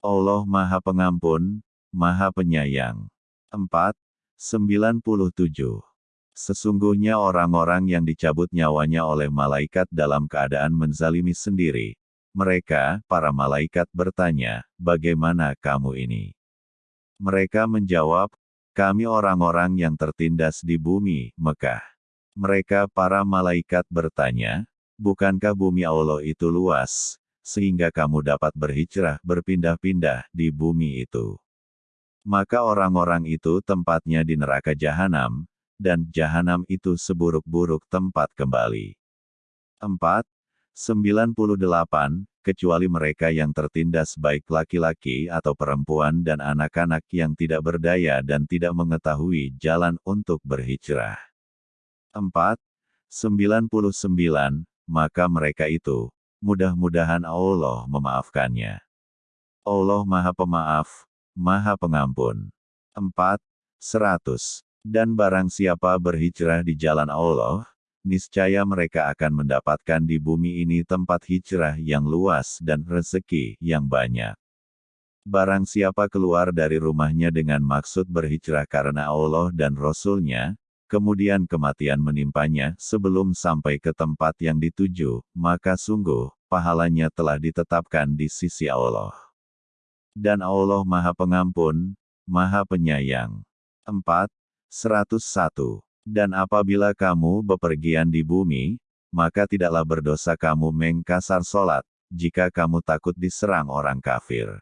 Allah Maha Pengampun, Maha Penyayang. 4. 97. Sesungguhnya orang-orang yang dicabut nyawanya oleh malaikat dalam keadaan menzalimi sendiri. Mereka, para malaikat bertanya, bagaimana kamu ini? Mereka menjawab, kami orang-orang yang tertindas di bumi, Mekah. Mereka para malaikat bertanya, bukankah bumi Allah itu luas, sehingga kamu dapat berhijrah berpindah-pindah di bumi itu. Maka orang-orang itu tempatnya di neraka jahanam, dan jahanam itu seburuk-buruk tempat kembali. 4. 98, kecuali mereka yang tertindas baik laki-laki atau perempuan dan anak-anak yang tidak berdaya dan tidak mengetahui jalan untuk berhijrah. 4. 99, maka mereka itu, mudah-mudahan Allah memaafkannya. Allah Maha Pemaaf, Maha Pengampun. 4. 100. Dan barang siapa berhijrah di jalan Allah, niscaya mereka akan mendapatkan di bumi ini tempat hijrah yang luas dan rezeki yang banyak. Barang siapa keluar dari rumahnya dengan maksud berhijrah karena Allah dan Rasul-Nya, kemudian kematian menimpanya sebelum sampai ke tempat yang dituju, maka sungguh, pahalanya telah ditetapkan di sisi Allah. Dan Allah Maha Pengampun, Maha Penyayang. 4. 101. Dan apabila kamu bepergian di bumi, maka tidaklah berdosa kamu mengkasar solat, jika kamu takut diserang orang kafir.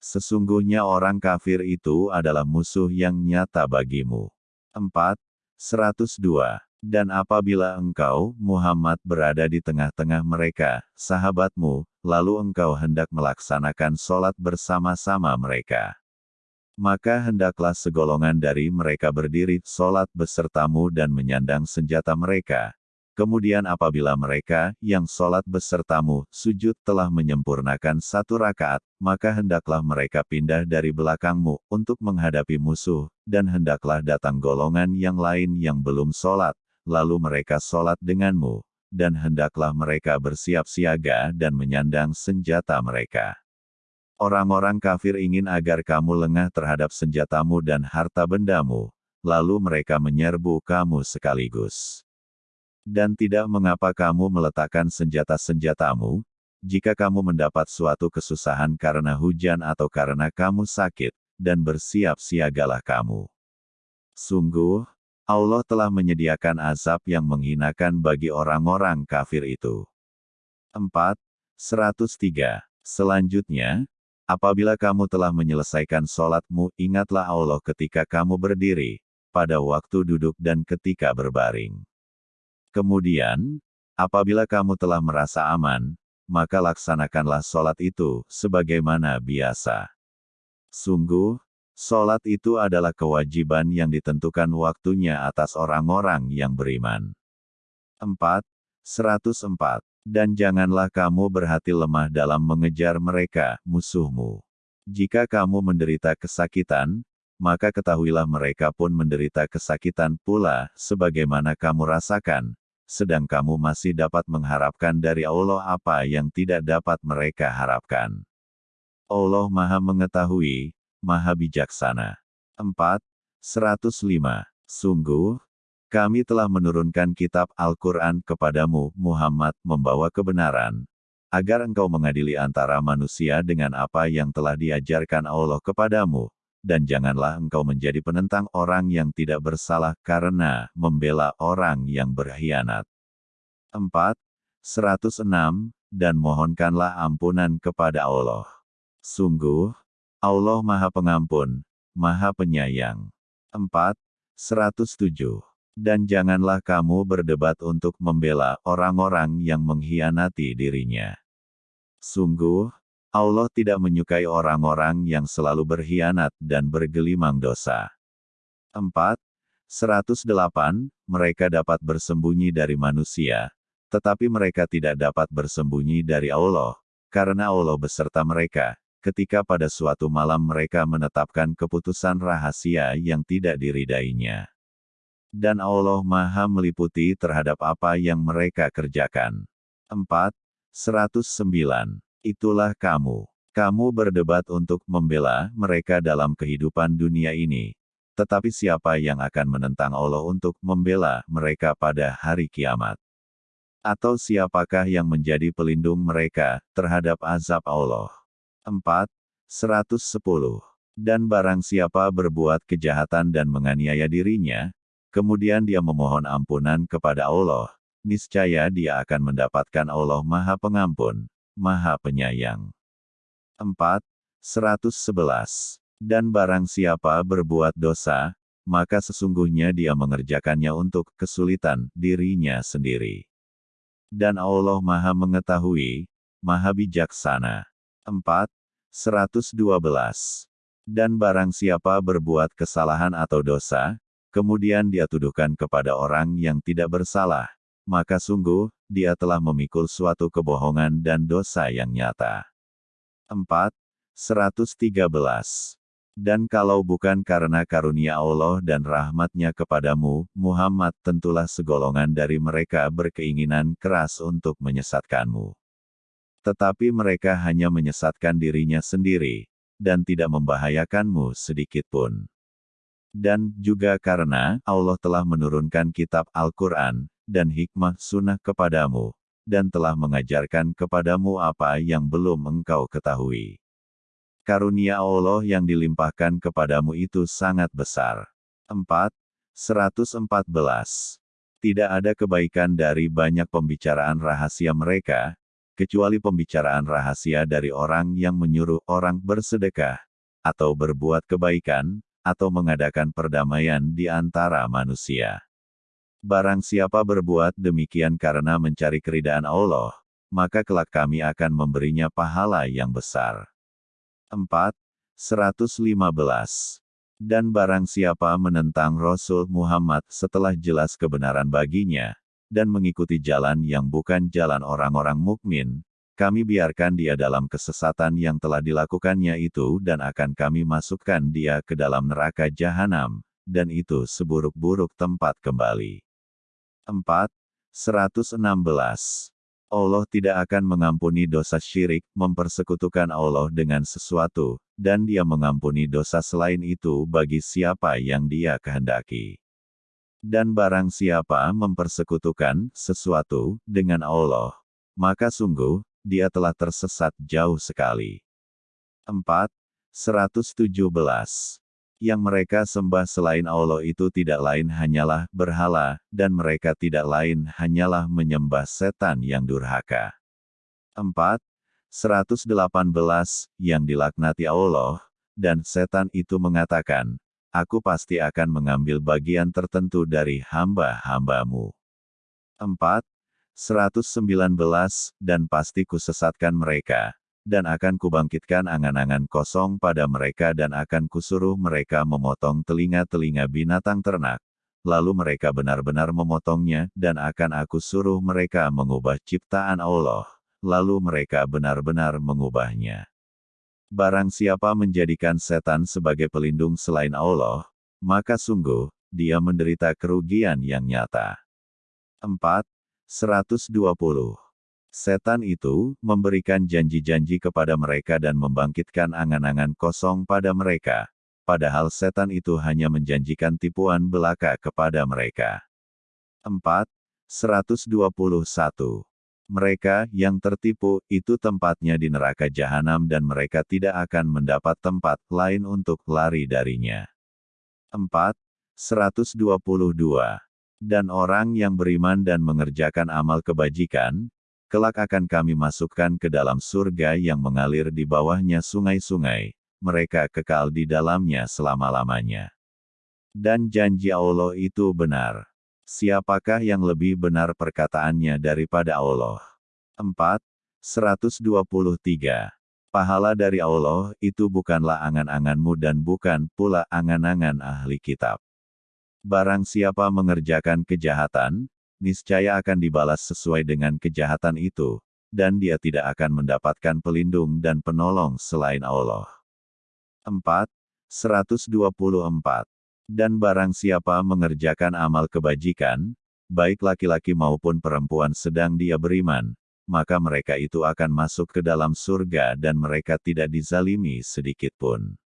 Sesungguhnya orang kafir itu adalah musuh yang nyata bagimu. 4. 102. Dan apabila engkau, Muhammad berada di tengah-tengah mereka, sahabatmu, lalu engkau hendak melaksanakan sholat bersama-sama mereka. Maka hendaklah segolongan dari mereka berdiri, sholat besertamu dan menyandang senjata mereka, Kemudian apabila mereka, yang sholat besertamu, sujud telah menyempurnakan satu rakaat, maka hendaklah mereka pindah dari belakangmu, untuk menghadapi musuh, dan hendaklah datang golongan yang lain yang belum sholat, lalu mereka sholat denganmu, dan hendaklah mereka bersiap siaga dan menyandang senjata mereka. Orang-orang kafir ingin agar kamu lengah terhadap senjatamu dan harta bendamu, lalu mereka menyerbu kamu sekaligus. Dan tidak mengapa kamu meletakkan senjata-senjatamu, jika kamu mendapat suatu kesusahan karena hujan atau karena kamu sakit, dan bersiap siagalah kamu. Sungguh, Allah telah menyediakan azab yang menghinakan bagi orang-orang kafir itu. 4. 103. Selanjutnya, apabila kamu telah menyelesaikan sholatmu, ingatlah Allah ketika kamu berdiri, pada waktu duduk dan ketika berbaring. Kemudian, apabila kamu telah merasa aman, maka laksanakanlah sholat itu, sebagaimana biasa. Sungguh, sholat itu adalah kewajiban yang ditentukan waktunya atas orang-orang yang beriman. 4. 104. Dan janganlah kamu berhati lemah dalam mengejar mereka, musuhmu. Jika kamu menderita kesakitan, maka ketahuilah mereka pun menderita kesakitan pula, sebagaimana kamu rasakan, sedang kamu masih dapat mengharapkan dari Allah apa yang tidak dapat mereka harapkan. Allah Maha Mengetahui, Maha Bijaksana. 4. 105. Sungguh, kami telah menurunkan kitab Al-Quran kepadamu, Muhammad, membawa kebenaran, agar engkau mengadili antara manusia dengan apa yang telah diajarkan Allah kepadamu, dan janganlah engkau menjadi penentang orang yang tidak bersalah karena membela orang yang berkhianat. 4. 106, dan mohonkanlah ampunan kepada Allah. Sungguh, Allah Maha Pengampun, Maha Penyayang. 4. 107. Dan janganlah kamu berdebat untuk membela orang-orang yang mengkhianati dirinya. Sungguh, Allah tidak menyukai orang-orang yang selalu berkhianat dan bergelimang dosa. 4. 108. Mereka dapat bersembunyi dari manusia, tetapi mereka tidak dapat bersembunyi dari Allah, karena Allah beserta mereka, ketika pada suatu malam mereka menetapkan keputusan rahasia yang tidak diridainya. Dan Allah maha meliputi terhadap apa yang mereka kerjakan. 4. 109 itulah kamu. Kamu berdebat untuk membela mereka dalam kehidupan dunia ini. Tetapi siapa yang akan menentang Allah untuk membela mereka pada hari kiamat? Atau siapakah yang menjadi pelindung mereka terhadap azab Allah? 4. 110. Dan barang siapa berbuat kejahatan dan menganiaya dirinya, kemudian dia memohon ampunan kepada Allah, niscaya dia akan mendapatkan Allah Maha Pengampun, Maha Penyayang. 4. 111. Dan barang siapa berbuat dosa, maka sesungguhnya dia mengerjakannya untuk kesulitan dirinya sendiri. Dan Allah Maha Mengetahui, Maha Bijaksana. 4. 112. Dan barang siapa berbuat kesalahan atau dosa, kemudian dia tuduhkan kepada orang yang tidak bersalah, maka sungguh, dia telah memikul suatu kebohongan dan dosa yang nyata. 4. 113. Dan kalau bukan karena karunia Allah dan rahmatnya kepadamu, Muhammad tentulah segolongan dari mereka berkeinginan keras untuk menyesatkanmu. Tetapi mereka hanya menyesatkan dirinya sendiri, dan tidak membahayakanmu sedikitpun. Dan juga karena Allah telah menurunkan kitab Al-Quran, dan hikmah sunnah kepadamu, dan telah mengajarkan kepadamu apa yang belum engkau ketahui. Karunia Allah yang dilimpahkan kepadamu itu sangat besar. 4. 114. Tidak ada kebaikan dari banyak pembicaraan rahasia mereka, kecuali pembicaraan rahasia dari orang yang menyuruh orang bersedekah, atau berbuat kebaikan, atau mengadakan perdamaian di antara manusia. Barang siapa berbuat demikian karena mencari keridaan Allah, maka kelak kami akan memberinya pahala yang besar. 4. 115. Dan barang siapa menentang Rasul Muhammad setelah jelas kebenaran baginya, dan mengikuti jalan yang bukan jalan orang-orang mukmin, kami biarkan dia dalam kesesatan yang telah dilakukannya itu dan akan kami masukkan dia ke dalam neraka jahanam, dan itu seburuk-buruk tempat kembali. 4. 116. Allah tidak akan mengampuni dosa syirik, mempersekutukan Allah dengan sesuatu, dan dia mengampuni dosa selain itu bagi siapa yang dia kehendaki. Dan barang siapa mempersekutukan sesuatu dengan Allah, maka sungguh, dia telah tersesat jauh sekali. 4. 117. Yang mereka sembah selain Allah itu tidak lain hanyalah berhala, dan mereka tidak lain hanyalah menyembah setan yang durhaka. 4. 118, yang dilaknati Allah, dan setan itu mengatakan, Aku pasti akan mengambil bagian tertentu dari hamba-hambamu. 4. 119, dan pasti kusesatkan mereka, dan akan kubangkitkan angan-angan kosong pada mereka dan akan kusuruh mereka memotong telinga-telinga binatang ternak, lalu mereka benar-benar memotongnya, dan akan aku suruh mereka mengubah ciptaan Allah lalu mereka benar-benar mengubahnya. Barang siapa menjadikan setan sebagai pelindung selain Allah, maka sungguh, dia menderita kerugian yang nyata. 4. 120. Setan itu memberikan janji-janji kepada mereka dan membangkitkan angan-angan kosong pada mereka, padahal setan itu hanya menjanjikan tipuan belaka kepada mereka. 4. 121. Mereka yang tertipu itu tempatnya di neraka jahanam dan mereka tidak akan mendapat tempat lain untuk lari darinya. 4. 122. Dan orang yang beriman dan mengerjakan amal kebajikan, kelak akan kami masukkan ke dalam surga yang mengalir di bawahnya sungai-sungai, mereka kekal di dalamnya selama-lamanya. Dan janji Allah itu benar. Siapakah yang lebih benar perkataannya daripada Allah? 4. 123. Pahala dari Allah itu bukanlah angan-anganmu dan bukan pula angan-angan ahli kitab. Barang siapa mengerjakan kejahatan, niscaya akan dibalas sesuai dengan kejahatan itu, dan dia tidak akan mendapatkan pelindung dan penolong selain Allah. 4. 124. Dan barang siapa mengerjakan amal kebajikan, baik laki-laki maupun perempuan sedang dia beriman, maka mereka itu akan masuk ke dalam surga dan mereka tidak dizalimi sedikitpun.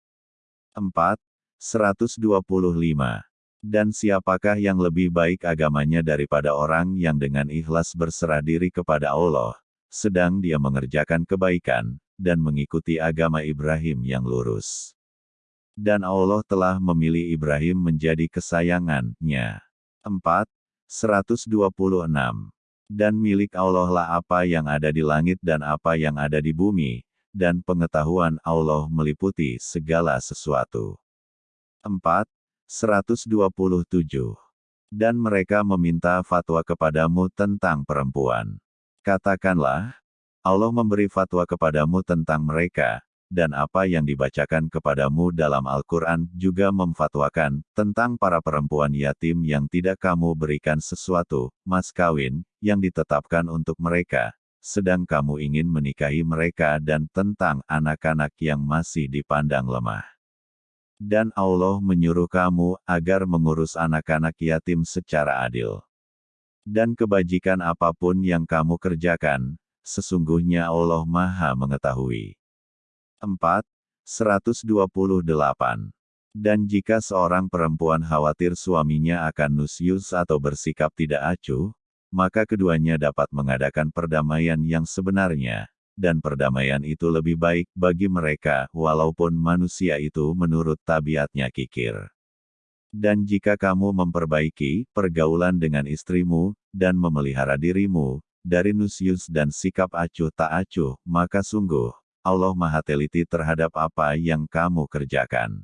4. 125. Dan siapakah yang lebih baik agamanya daripada orang yang dengan ikhlas berserah diri kepada Allah, sedang dia mengerjakan kebaikan, dan mengikuti agama Ibrahim yang lurus. Dan Allah telah memilih Ibrahim menjadi kesayangannya. 4. 126. Dan milik Allah lah apa yang ada di langit dan apa yang ada di bumi, dan pengetahuan Allah meliputi segala sesuatu. 4. 127. Dan mereka meminta fatwa kepadamu tentang perempuan. Katakanlah, Allah memberi fatwa kepadamu tentang mereka, dan apa yang dibacakan kepadamu dalam Al-Quran juga memfatwakan tentang para perempuan yatim yang tidak kamu berikan sesuatu, mas kawin, yang ditetapkan untuk mereka, sedang kamu ingin menikahi mereka dan tentang anak-anak yang masih dipandang lemah. Dan Allah menyuruh kamu agar mengurus anak-anak yatim secara adil. Dan kebajikan apa pun yang kamu kerjakan, sesungguhnya Allah Maha Mengetahui. 4. 128. Dan jika seorang perempuan khawatir suaminya akan nusyus atau bersikap tidak acuh, maka keduanya dapat mengadakan perdamaian yang sebenarnya, dan perdamaian itu lebih baik bagi mereka, walaupun manusia itu menurut tabiatnya kikir. Dan jika kamu memperbaiki pergaulan dengan istrimu, dan memelihara dirimu, dari Nusius dan sikap acuh tak acuh, maka sungguh, Allah maha teliti terhadap apa yang kamu kerjakan.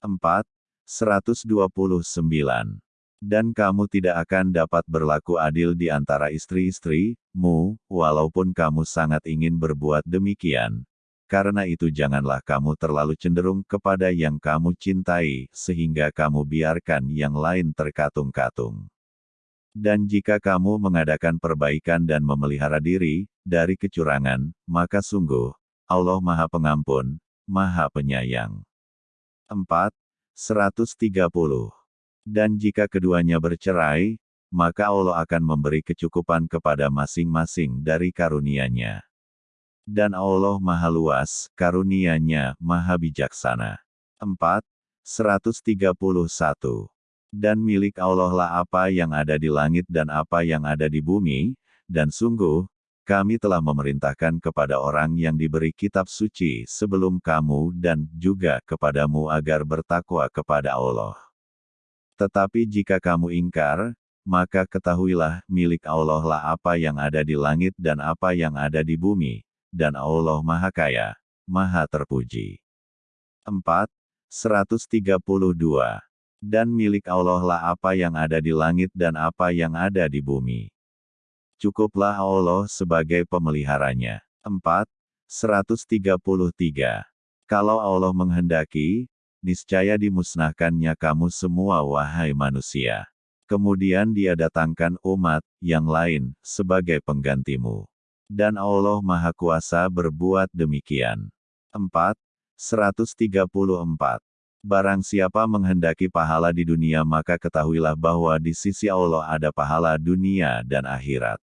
4. 129. Dan kamu tidak akan dapat berlaku adil di antara istri-istrimu, walaupun kamu sangat ingin berbuat demikian. Karena itu janganlah kamu terlalu cenderung kepada yang kamu cintai, sehingga kamu biarkan yang lain terkatung-katung. Dan jika kamu mengadakan perbaikan dan memelihara diri dari kecurangan, maka sungguh, Allah Maha Pengampun, Maha Penyayang. 4. 130. Dan jika keduanya bercerai, maka Allah akan memberi kecukupan kepada masing-masing dari karunia-Nya. Dan Allah Maha Luas, karunia-Nya Maha Bijaksana. 4. 131. Dan milik Allah lah apa yang ada di langit dan apa yang ada di bumi, dan sungguh, kami telah memerintahkan kepada orang yang diberi kitab suci sebelum kamu dan juga kepadamu agar bertakwa kepada Allah. Tetapi jika kamu ingkar, maka ketahuilah milik Allah lah apa yang ada di langit dan apa yang ada di bumi, dan Allah Maha Kaya, Maha Terpuji. 4. 132. Dan milik Allah lah apa yang ada di langit dan apa yang ada di bumi cukuplah Allah sebagai pemeliharanya. 4. 133. Kalau Allah menghendaki, niscaya dimusnahkannya kamu semua wahai manusia. Kemudian dia datangkan umat yang lain sebagai penggantimu. Dan Allah Maha Kuasa berbuat demikian. 4. 134. Barang siapa menghendaki pahala di dunia maka ketahuilah bahwa di sisi Allah ada pahala dunia dan akhirat.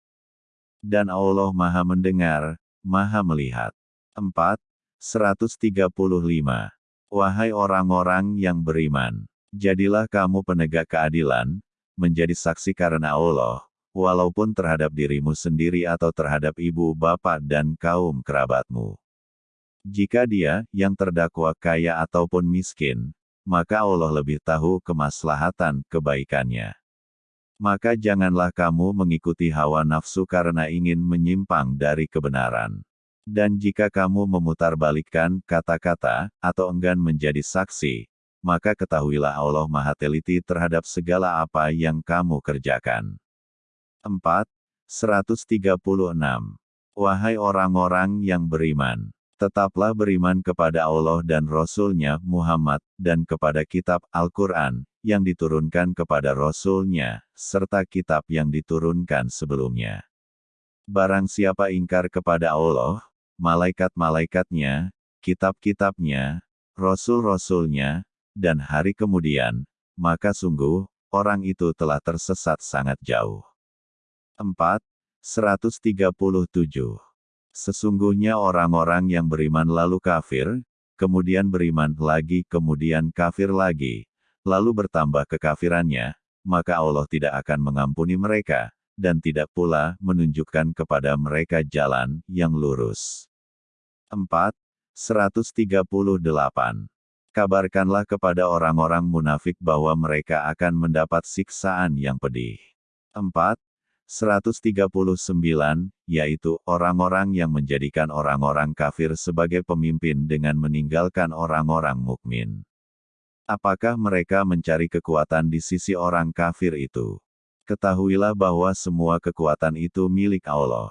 Dan Allah maha mendengar, maha melihat. 4. 135. Wahai orang-orang yang beriman, jadilah kamu penegak keadilan, menjadi saksi karena Allah, walaupun terhadap dirimu sendiri atau terhadap ibu bapak dan kaum kerabatmu. Jika dia, yang terdakwa kaya ataupun miskin, maka Allah lebih tahu kemaslahatan kebaikannya maka janganlah kamu mengikuti hawa nafsu karena ingin menyimpang dari kebenaran. Dan jika kamu memutarbalikkan kata-kata, atau enggan menjadi saksi, maka ketahuilah Allah Maha Teliti terhadap segala apa yang kamu kerjakan. 4. 136. Wahai orang-orang yang beriman, tetaplah beriman kepada Allah dan Rasul-Nya Muhammad, dan kepada kitab Al-Quran, yang diturunkan kepada Rasul-Nya, serta kitab yang diturunkan sebelumnya. Barang siapa ingkar kepada Allah, malaikat-malaikatnya, kitab-kitabnya, rasul-rasulnya, dan hari kemudian, maka sungguh, orang itu telah tersesat sangat jauh. 4. 137. Sesungguhnya orang-orang yang beriman lalu kafir, kemudian beriman lagi kemudian kafir lagi, lalu bertambah kekafirannya, maka Allah tidak akan mengampuni mereka, dan tidak pula menunjukkan kepada mereka jalan yang lurus. 4. 138. Kabarkanlah kepada orang-orang munafik bahwa mereka akan mendapat siksaan yang pedih. 4. 139, yaitu orang-orang yang menjadikan orang-orang kafir sebagai pemimpin dengan meninggalkan orang-orang mukmin. Apakah mereka mencari kekuatan di sisi orang kafir itu? Ketahuilah bahwa semua kekuatan itu milik Allah.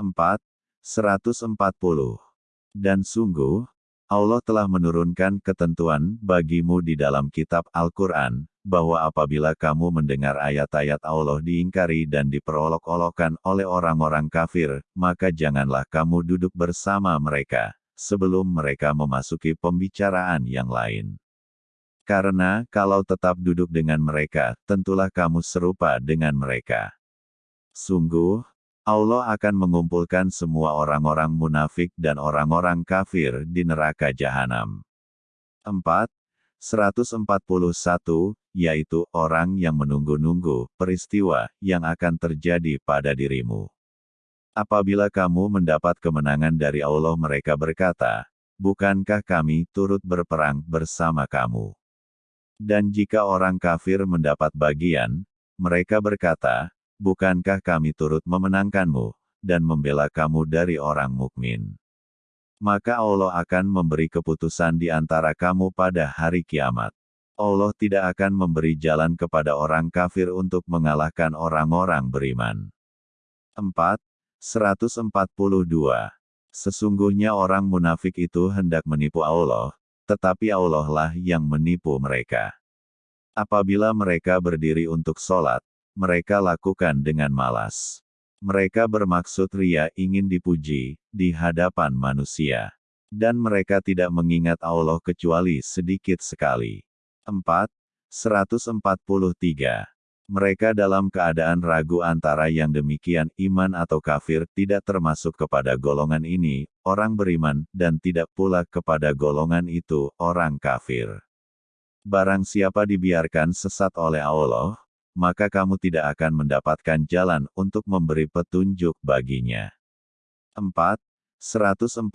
4. 140. Dan sungguh, Allah telah menurunkan ketentuan bagimu di dalam kitab Al-Quran, bahwa apabila kamu mendengar ayat-ayat Allah diingkari dan diperolok-olokkan oleh orang-orang kafir, maka janganlah kamu duduk bersama mereka, sebelum mereka memasuki pembicaraan yang lain. Karena, kalau tetap duduk dengan mereka, tentulah kamu serupa dengan mereka. Sungguh, Allah akan mengumpulkan semua orang-orang munafik dan orang-orang kafir di neraka jahanam. 4. 141, yaitu orang yang menunggu-nunggu peristiwa yang akan terjadi pada dirimu. Apabila kamu mendapat kemenangan dari Allah mereka berkata, Bukankah kami turut berperang bersama kamu? Dan jika orang kafir mendapat bagian, mereka berkata, bukankah kami turut memenangkanmu, dan membela kamu dari orang mukmin? Maka Allah akan memberi keputusan di antara kamu pada hari kiamat. Allah tidak akan memberi jalan kepada orang kafir untuk mengalahkan orang-orang beriman. 4. 142. Sesungguhnya orang munafik itu hendak menipu Allah, tetapi Allah lah yang menipu mereka. Apabila mereka berdiri untuk sholat, mereka lakukan dengan malas. Mereka bermaksud ria ingin dipuji, di hadapan manusia. Dan mereka tidak mengingat Allah kecuali sedikit sekali. 4. 143. Mereka dalam keadaan ragu antara yang demikian iman atau kafir tidak termasuk kepada golongan ini, orang beriman, dan tidak pula kepada golongan itu, orang kafir. Barang siapa dibiarkan sesat oleh Allah, maka kamu tidak akan mendapatkan jalan untuk memberi petunjuk baginya. 4. 144.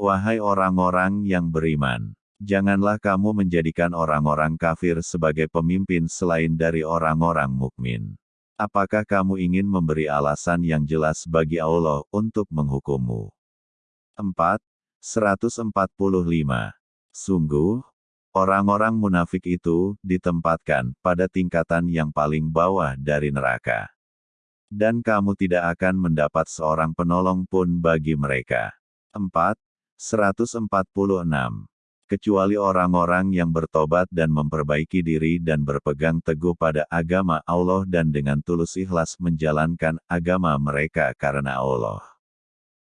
Wahai orang-orang yang beriman, Janganlah kamu menjadikan orang-orang kafir sebagai pemimpin selain dari orang-orang mukmin. Apakah kamu ingin memberi alasan yang jelas bagi Allah untuk menghukummu? 4. 145. Sungguh, orang-orang munafik itu ditempatkan pada tingkatan yang paling bawah dari neraka. Dan kamu tidak akan mendapat seorang penolong pun bagi mereka. 4. 146 kecuali orang-orang yang bertobat dan memperbaiki diri dan berpegang teguh pada agama Allah dan dengan tulus ikhlas menjalankan agama mereka karena Allah.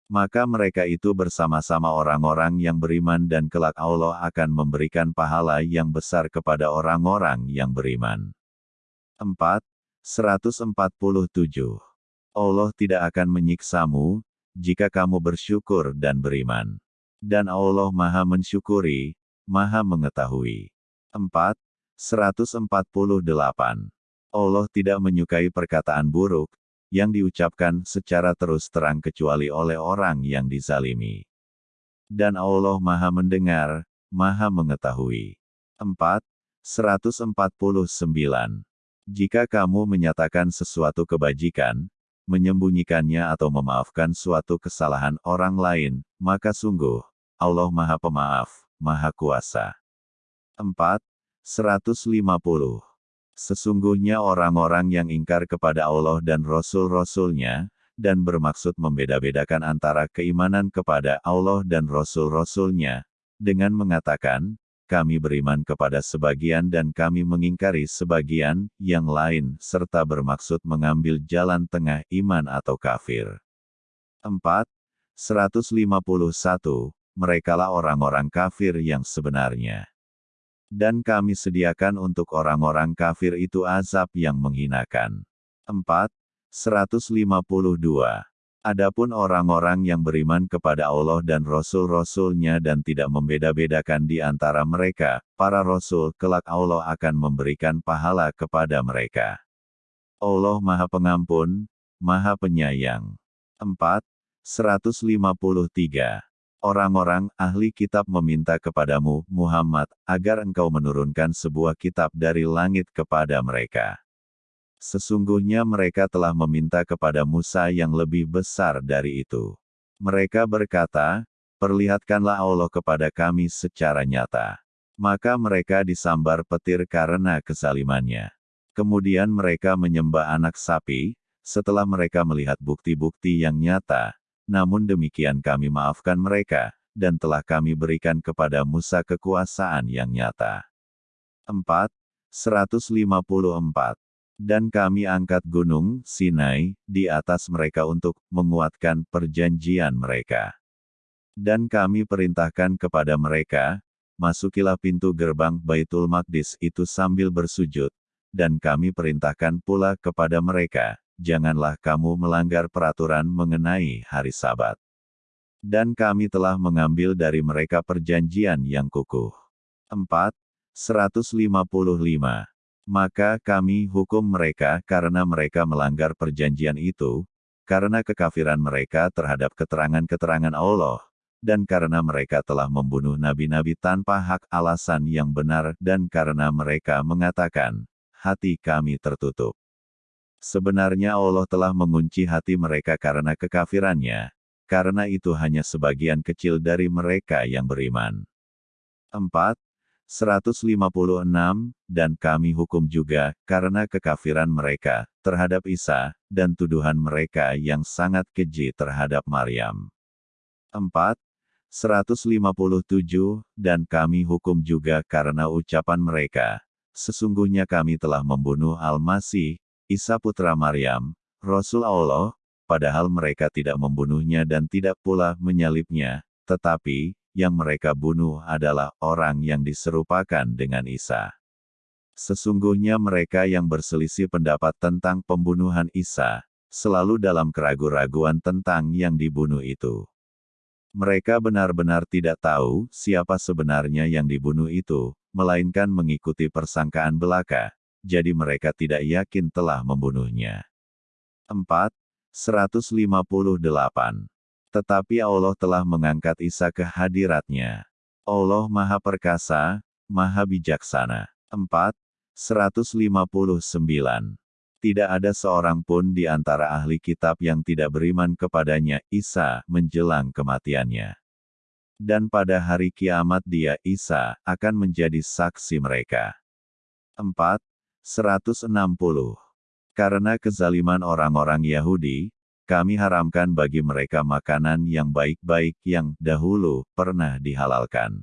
Maka mereka itu bersama-sama orang-orang yang beriman dan kelak Allah akan memberikan pahala yang besar kepada orang-orang yang beriman. 4. 147. Allah tidak akan menyiksamu, jika kamu bersyukur dan beriman. Dan Allah Maha Mensyukuri, Maha Mengetahui. 4. 148. Allah tidak menyukai perkataan buruk, yang diucapkan secara terus terang kecuali oleh orang yang dizalimi. Dan Allah Maha Mendengar, Maha Mengetahui. 4. 149. Jika kamu menyatakan sesuatu kebajikan, menyembunyikannya atau memaafkan suatu kesalahan orang lain, maka sungguh, Allah Maha Pemaaf, Maha Kuasa. 4. 150. Sesungguhnya orang-orang yang ingkar kepada Allah dan Rasul-Rasulnya, dan bermaksud membeda-bedakan antara keimanan kepada Allah dan Rasul-Rasulnya, dengan mengatakan, kami beriman kepada sebagian dan kami mengingkari sebagian yang lain, serta bermaksud mengambil jalan tengah iman atau kafir. 4. 151. Merekalah orang-orang kafir yang sebenarnya. Dan kami sediakan untuk orang-orang kafir itu azab yang menghinakan. 4. 152. Adapun orang-orang yang beriman kepada Allah dan Rasul-Rasulnya dan tidak membeda-bedakan di antara mereka, para Rasul kelak Allah akan memberikan pahala kepada mereka. Allah Maha Pengampun, Maha Penyayang. 4. 153. Orang-orang ahli kitab meminta kepadamu, Muhammad, agar engkau menurunkan sebuah kitab dari langit kepada mereka. Sesungguhnya mereka telah meminta kepada Musa yang lebih besar dari itu. Mereka berkata, Perlihatkanlah Allah kepada kami secara nyata. Maka mereka disambar petir karena kesalimannya. Kemudian mereka menyembah anak sapi, setelah mereka melihat bukti-bukti yang nyata. Namun demikian kami maafkan mereka, dan telah kami berikan kepada Musa kekuasaan yang nyata. 4. 154 dan kami angkat gunung Sinai di atas mereka untuk menguatkan perjanjian mereka. Dan kami perintahkan kepada mereka, masukilah pintu gerbang Baitul Maqdis itu sambil bersujud, dan kami perintahkan pula kepada mereka, janganlah kamu melanggar peraturan mengenai hari Sabat. Dan kami telah mengambil dari mereka perjanjian yang kukuh. 4. 155 maka kami hukum mereka karena mereka melanggar perjanjian itu, karena kekafiran mereka terhadap keterangan-keterangan Allah, dan karena mereka telah membunuh nabi-nabi tanpa hak alasan yang benar dan karena mereka mengatakan, hati kami tertutup. Sebenarnya Allah telah mengunci hati mereka karena kekafirannya, karena itu hanya sebagian kecil dari mereka yang beriman. 4. 156, dan kami hukum juga, karena kekafiran mereka, terhadap Isa, dan tuduhan mereka yang sangat keji terhadap Maryam. 4. 157, dan kami hukum juga karena ucapan mereka, sesungguhnya kami telah membunuh Al-Masih, Isa putra Maryam, Rasul Allah, padahal mereka tidak membunuhnya dan tidak pula menyalibnya, tetapi, yang mereka bunuh adalah orang yang diserupakan dengan Isa. Sesungguhnya mereka yang berselisih pendapat tentang pembunuhan Isa, selalu dalam keraguan-raguan tentang yang dibunuh itu. Mereka benar-benar tidak tahu siapa sebenarnya yang dibunuh itu, melainkan mengikuti persangkaan belaka, jadi mereka tidak yakin telah membunuhnya. 4. 158 tetapi Allah telah mengangkat Isa ke hadiratnya. Allah Maha Perkasa, Maha Bijaksana. 4. 159. Tidak ada seorang pun di antara ahli kitab yang tidak beriman kepadanya, Isa, menjelang kematiannya. Dan pada hari kiamat dia, Isa, akan menjadi saksi mereka. 4. 160. Karena kezaliman orang-orang Yahudi, kami haramkan bagi mereka makanan yang baik-baik yang dahulu pernah dihalalkan.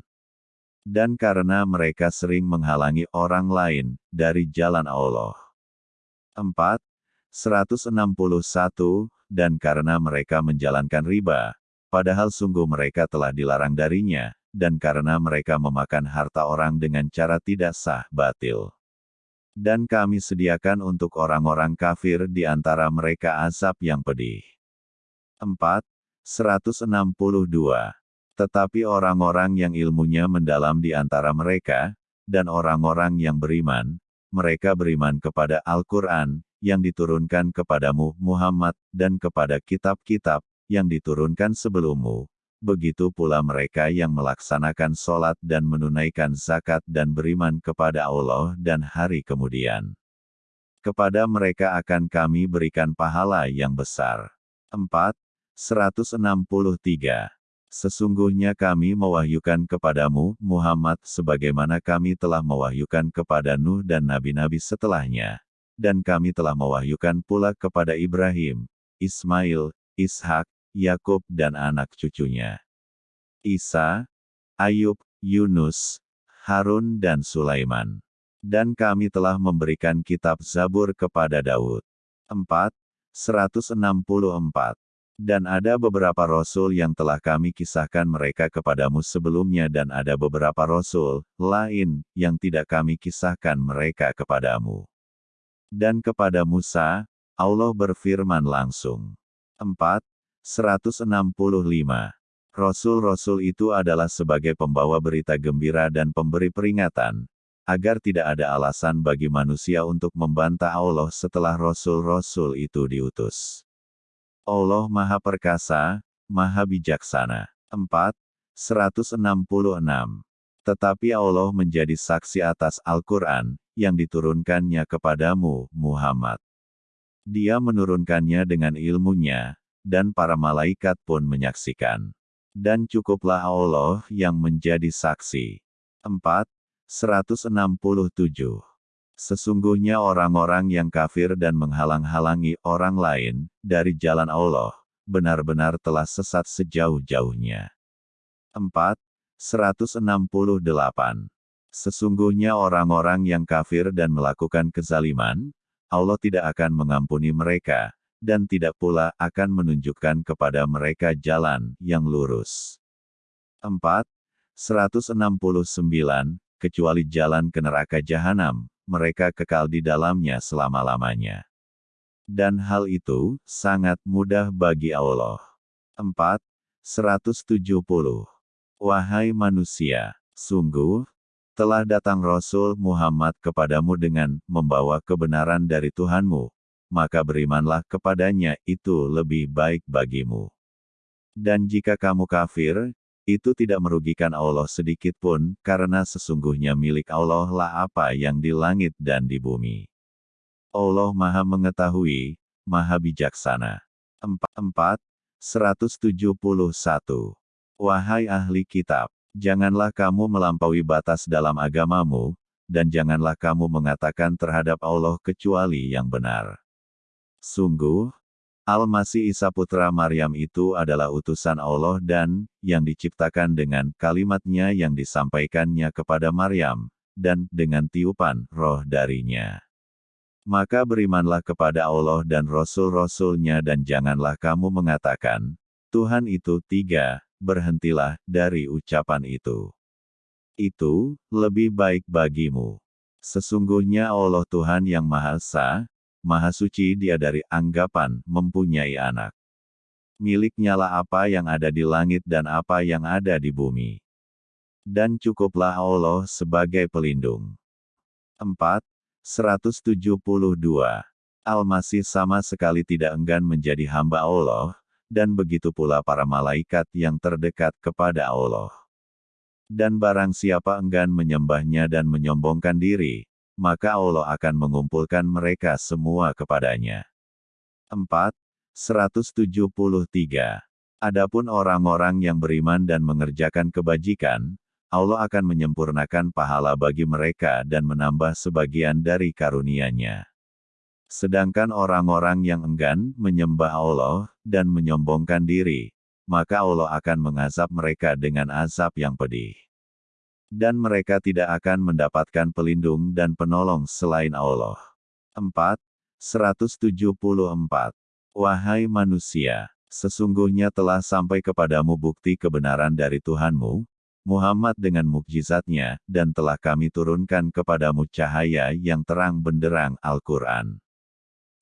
Dan karena mereka sering menghalangi orang lain dari jalan Allah. 4. 161, dan karena mereka menjalankan riba, padahal sungguh mereka telah dilarang darinya, dan karena mereka memakan harta orang dengan cara tidak sah batil. Dan kami sediakan untuk orang-orang kafir di antara mereka azab yang pedih. 4. 162. Tetapi orang-orang yang ilmunya mendalam di antara mereka, dan orang-orang yang beriman, mereka beriman kepada Al-Quran, yang diturunkan kepadamu, Muhammad, dan kepada kitab-kitab, yang diturunkan sebelummu, begitu pula mereka yang melaksanakan sholat dan menunaikan zakat dan beriman kepada Allah dan hari kemudian. Kepada mereka akan kami berikan pahala yang besar. 4. 163. Sesungguhnya kami mewahyukan kepadamu, Muhammad, sebagaimana kami telah mewahyukan kepada Nuh dan nabi-nabi setelahnya. Dan kami telah mewahyukan pula kepada Ibrahim, Ismail, Ishak, Yakub dan anak cucunya. Isa, Ayub, Yunus, Harun dan Sulaiman. Dan kami telah memberikan kitab Zabur kepada Daud. 4. 164. Dan ada beberapa rasul yang telah kami kisahkan mereka kepadamu sebelumnya dan ada beberapa rasul lain yang tidak kami kisahkan mereka kepadamu. Dan kepada Musa, Allah berfirman langsung. 4. 165. Rasul-rasul itu adalah sebagai pembawa berita gembira dan pemberi peringatan, agar tidak ada alasan bagi manusia untuk membantah Allah setelah rasul-rasul itu diutus. Allah Maha Perkasa, Maha Bijaksana. 4. 166. Tetapi Allah menjadi saksi atas Al-Quran, yang diturunkannya kepadamu, Muhammad. Dia menurunkannya dengan ilmunya, dan para malaikat pun menyaksikan. Dan cukuplah Allah yang menjadi saksi. 4. 167. Sesungguhnya orang-orang yang kafir dan menghalang-halangi orang lain dari jalan Allah, benar-benar telah sesat sejauh-jauhnya. 4. 168. Sesungguhnya orang-orang yang kafir dan melakukan kezaliman, Allah tidak akan mengampuni mereka, dan tidak pula akan menunjukkan kepada mereka jalan yang lurus. 4. 169, kecuali jalan ke neraka jahanam, mereka kekal di dalamnya selama-lamanya. Dan hal itu sangat mudah bagi Allah. 4. 170. Wahai manusia, sungguh, telah datang Rasul Muhammad kepadamu dengan membawa kebenaran dari Tuhanmu, maka berimanlah kepadanya, itu lebih baik bagimu. Dan jika kamu kafir, itu tidak merugikan Allah sedikit pun, karena sesungguhnya milik Allah lah apa yang di langit dan di bumi. Allah maha mengetahui, maha bijaksana. 4. 171. Wahai ahli kitab, janganlah kamu melampaui batas dalam agamamu, dan janganlah kamu mengatakan terhadap Allah kecuali yang benar. Sungguh, Al-Masih Isa putra Maryam itu adalah utusan Allah dan, yang diciptakan dengan kalimatnya yang disampaikannya kepada Maryam, dan dengan tiupan roh darinya. Maka berimanlah kepada Allah dan Rasul-Rasulnya dan janganlah kamu mengatakan, Tuhan itu tiga, berhentilah dari ucapan itu. Itu, lebih baik bagimu. Sesungguhnya Allah Tuhan yang Maha Esa, Maha Suci dia dari anggapan mempunyai anak. Miliknya lah apa yang ada di langit dan apa yang ada di bumi. Dan cukuplah Allah sebagai pelindung. 4. 172. Al-Masih sama sekali tidak enggan menjadi hamba Allah, dan begitu pula para malaikat yang terdekat kepada Allah. Dan barang siapa enggan menyembahnya dan menyombongkan diri, maka Allah akan mengumpulkan mereka semua kepadanya. 4. 173. Adapun orang-orang yang beriman dan mengerjakan kebajikan, Allah akan menyempurnakan pahala bagi mereka dan menambah sebagian dari karunia-Nya. Sedangkan orang-orang yang enggan menyembah Allah dan menyombongkan diri, maka Allah akan mengazab mereka dengan azab yang pedih dan mereka tidak akan mendapatkan pelindung dan penolong selain Allah. 4. 174. Wahai manusia, sesungguhnya telah sampai kepadamu bukti kebenaran dari Tuhanmu, Muhammad dengan mukjizatnya, dan telah kami turunkan kepadamu cahaya yang terang benderang Al-Quran.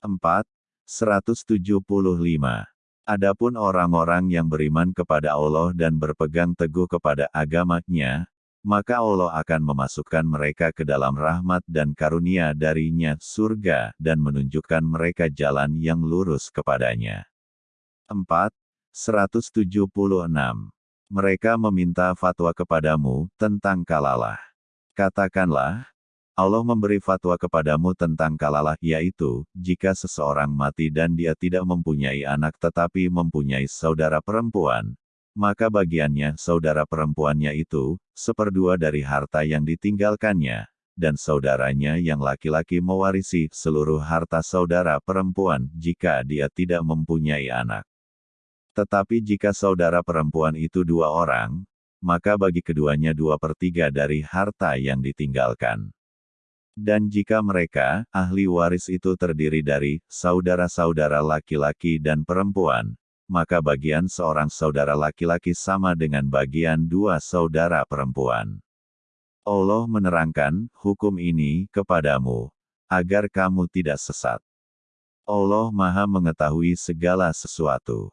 4. 175. Adapun orang-orang yang beriman kepada Allah dan berpegang teguh kepada agamanya, maka Allah akan memasukkan mereka ke dalam rahmat dan karunia darinya surga dan menunjukkan mereka jalan yang lurus kepadanya. 4. 176. Mereka meminta fatwa kepadamu tentang kalalah. Katakanlah, Allah memberi fatwa kepadamu tentang kalalah yaitu, jika seseorang mati dan dia tidak mempunyai anak tetapi mempunyai saudara perempuan, maka bagiannya saudara perempuannya itu, seperdua dari harta yang ditinggalkannya, dan saudaranya yang laki-laki mewarisi seluruh harta saudara perempuan jika dia tidak mempunyai anak. Tetapi jika saudara perempuan itu dua orang, maka bagi keduanya dua per tiga dari harta yang ditinggalkan. Dan jika mereka, ahli waris itu terdiri dari saudara-saudara laki-laki dan perempuan, maka bagian seorang saudara laki-laki sama dengan bagian dua saudara perempuan. Allah menerangkan hukum ini kepadamu, agar kamu tidak sesat. Allah Maha Mengetahui segala sesuatu.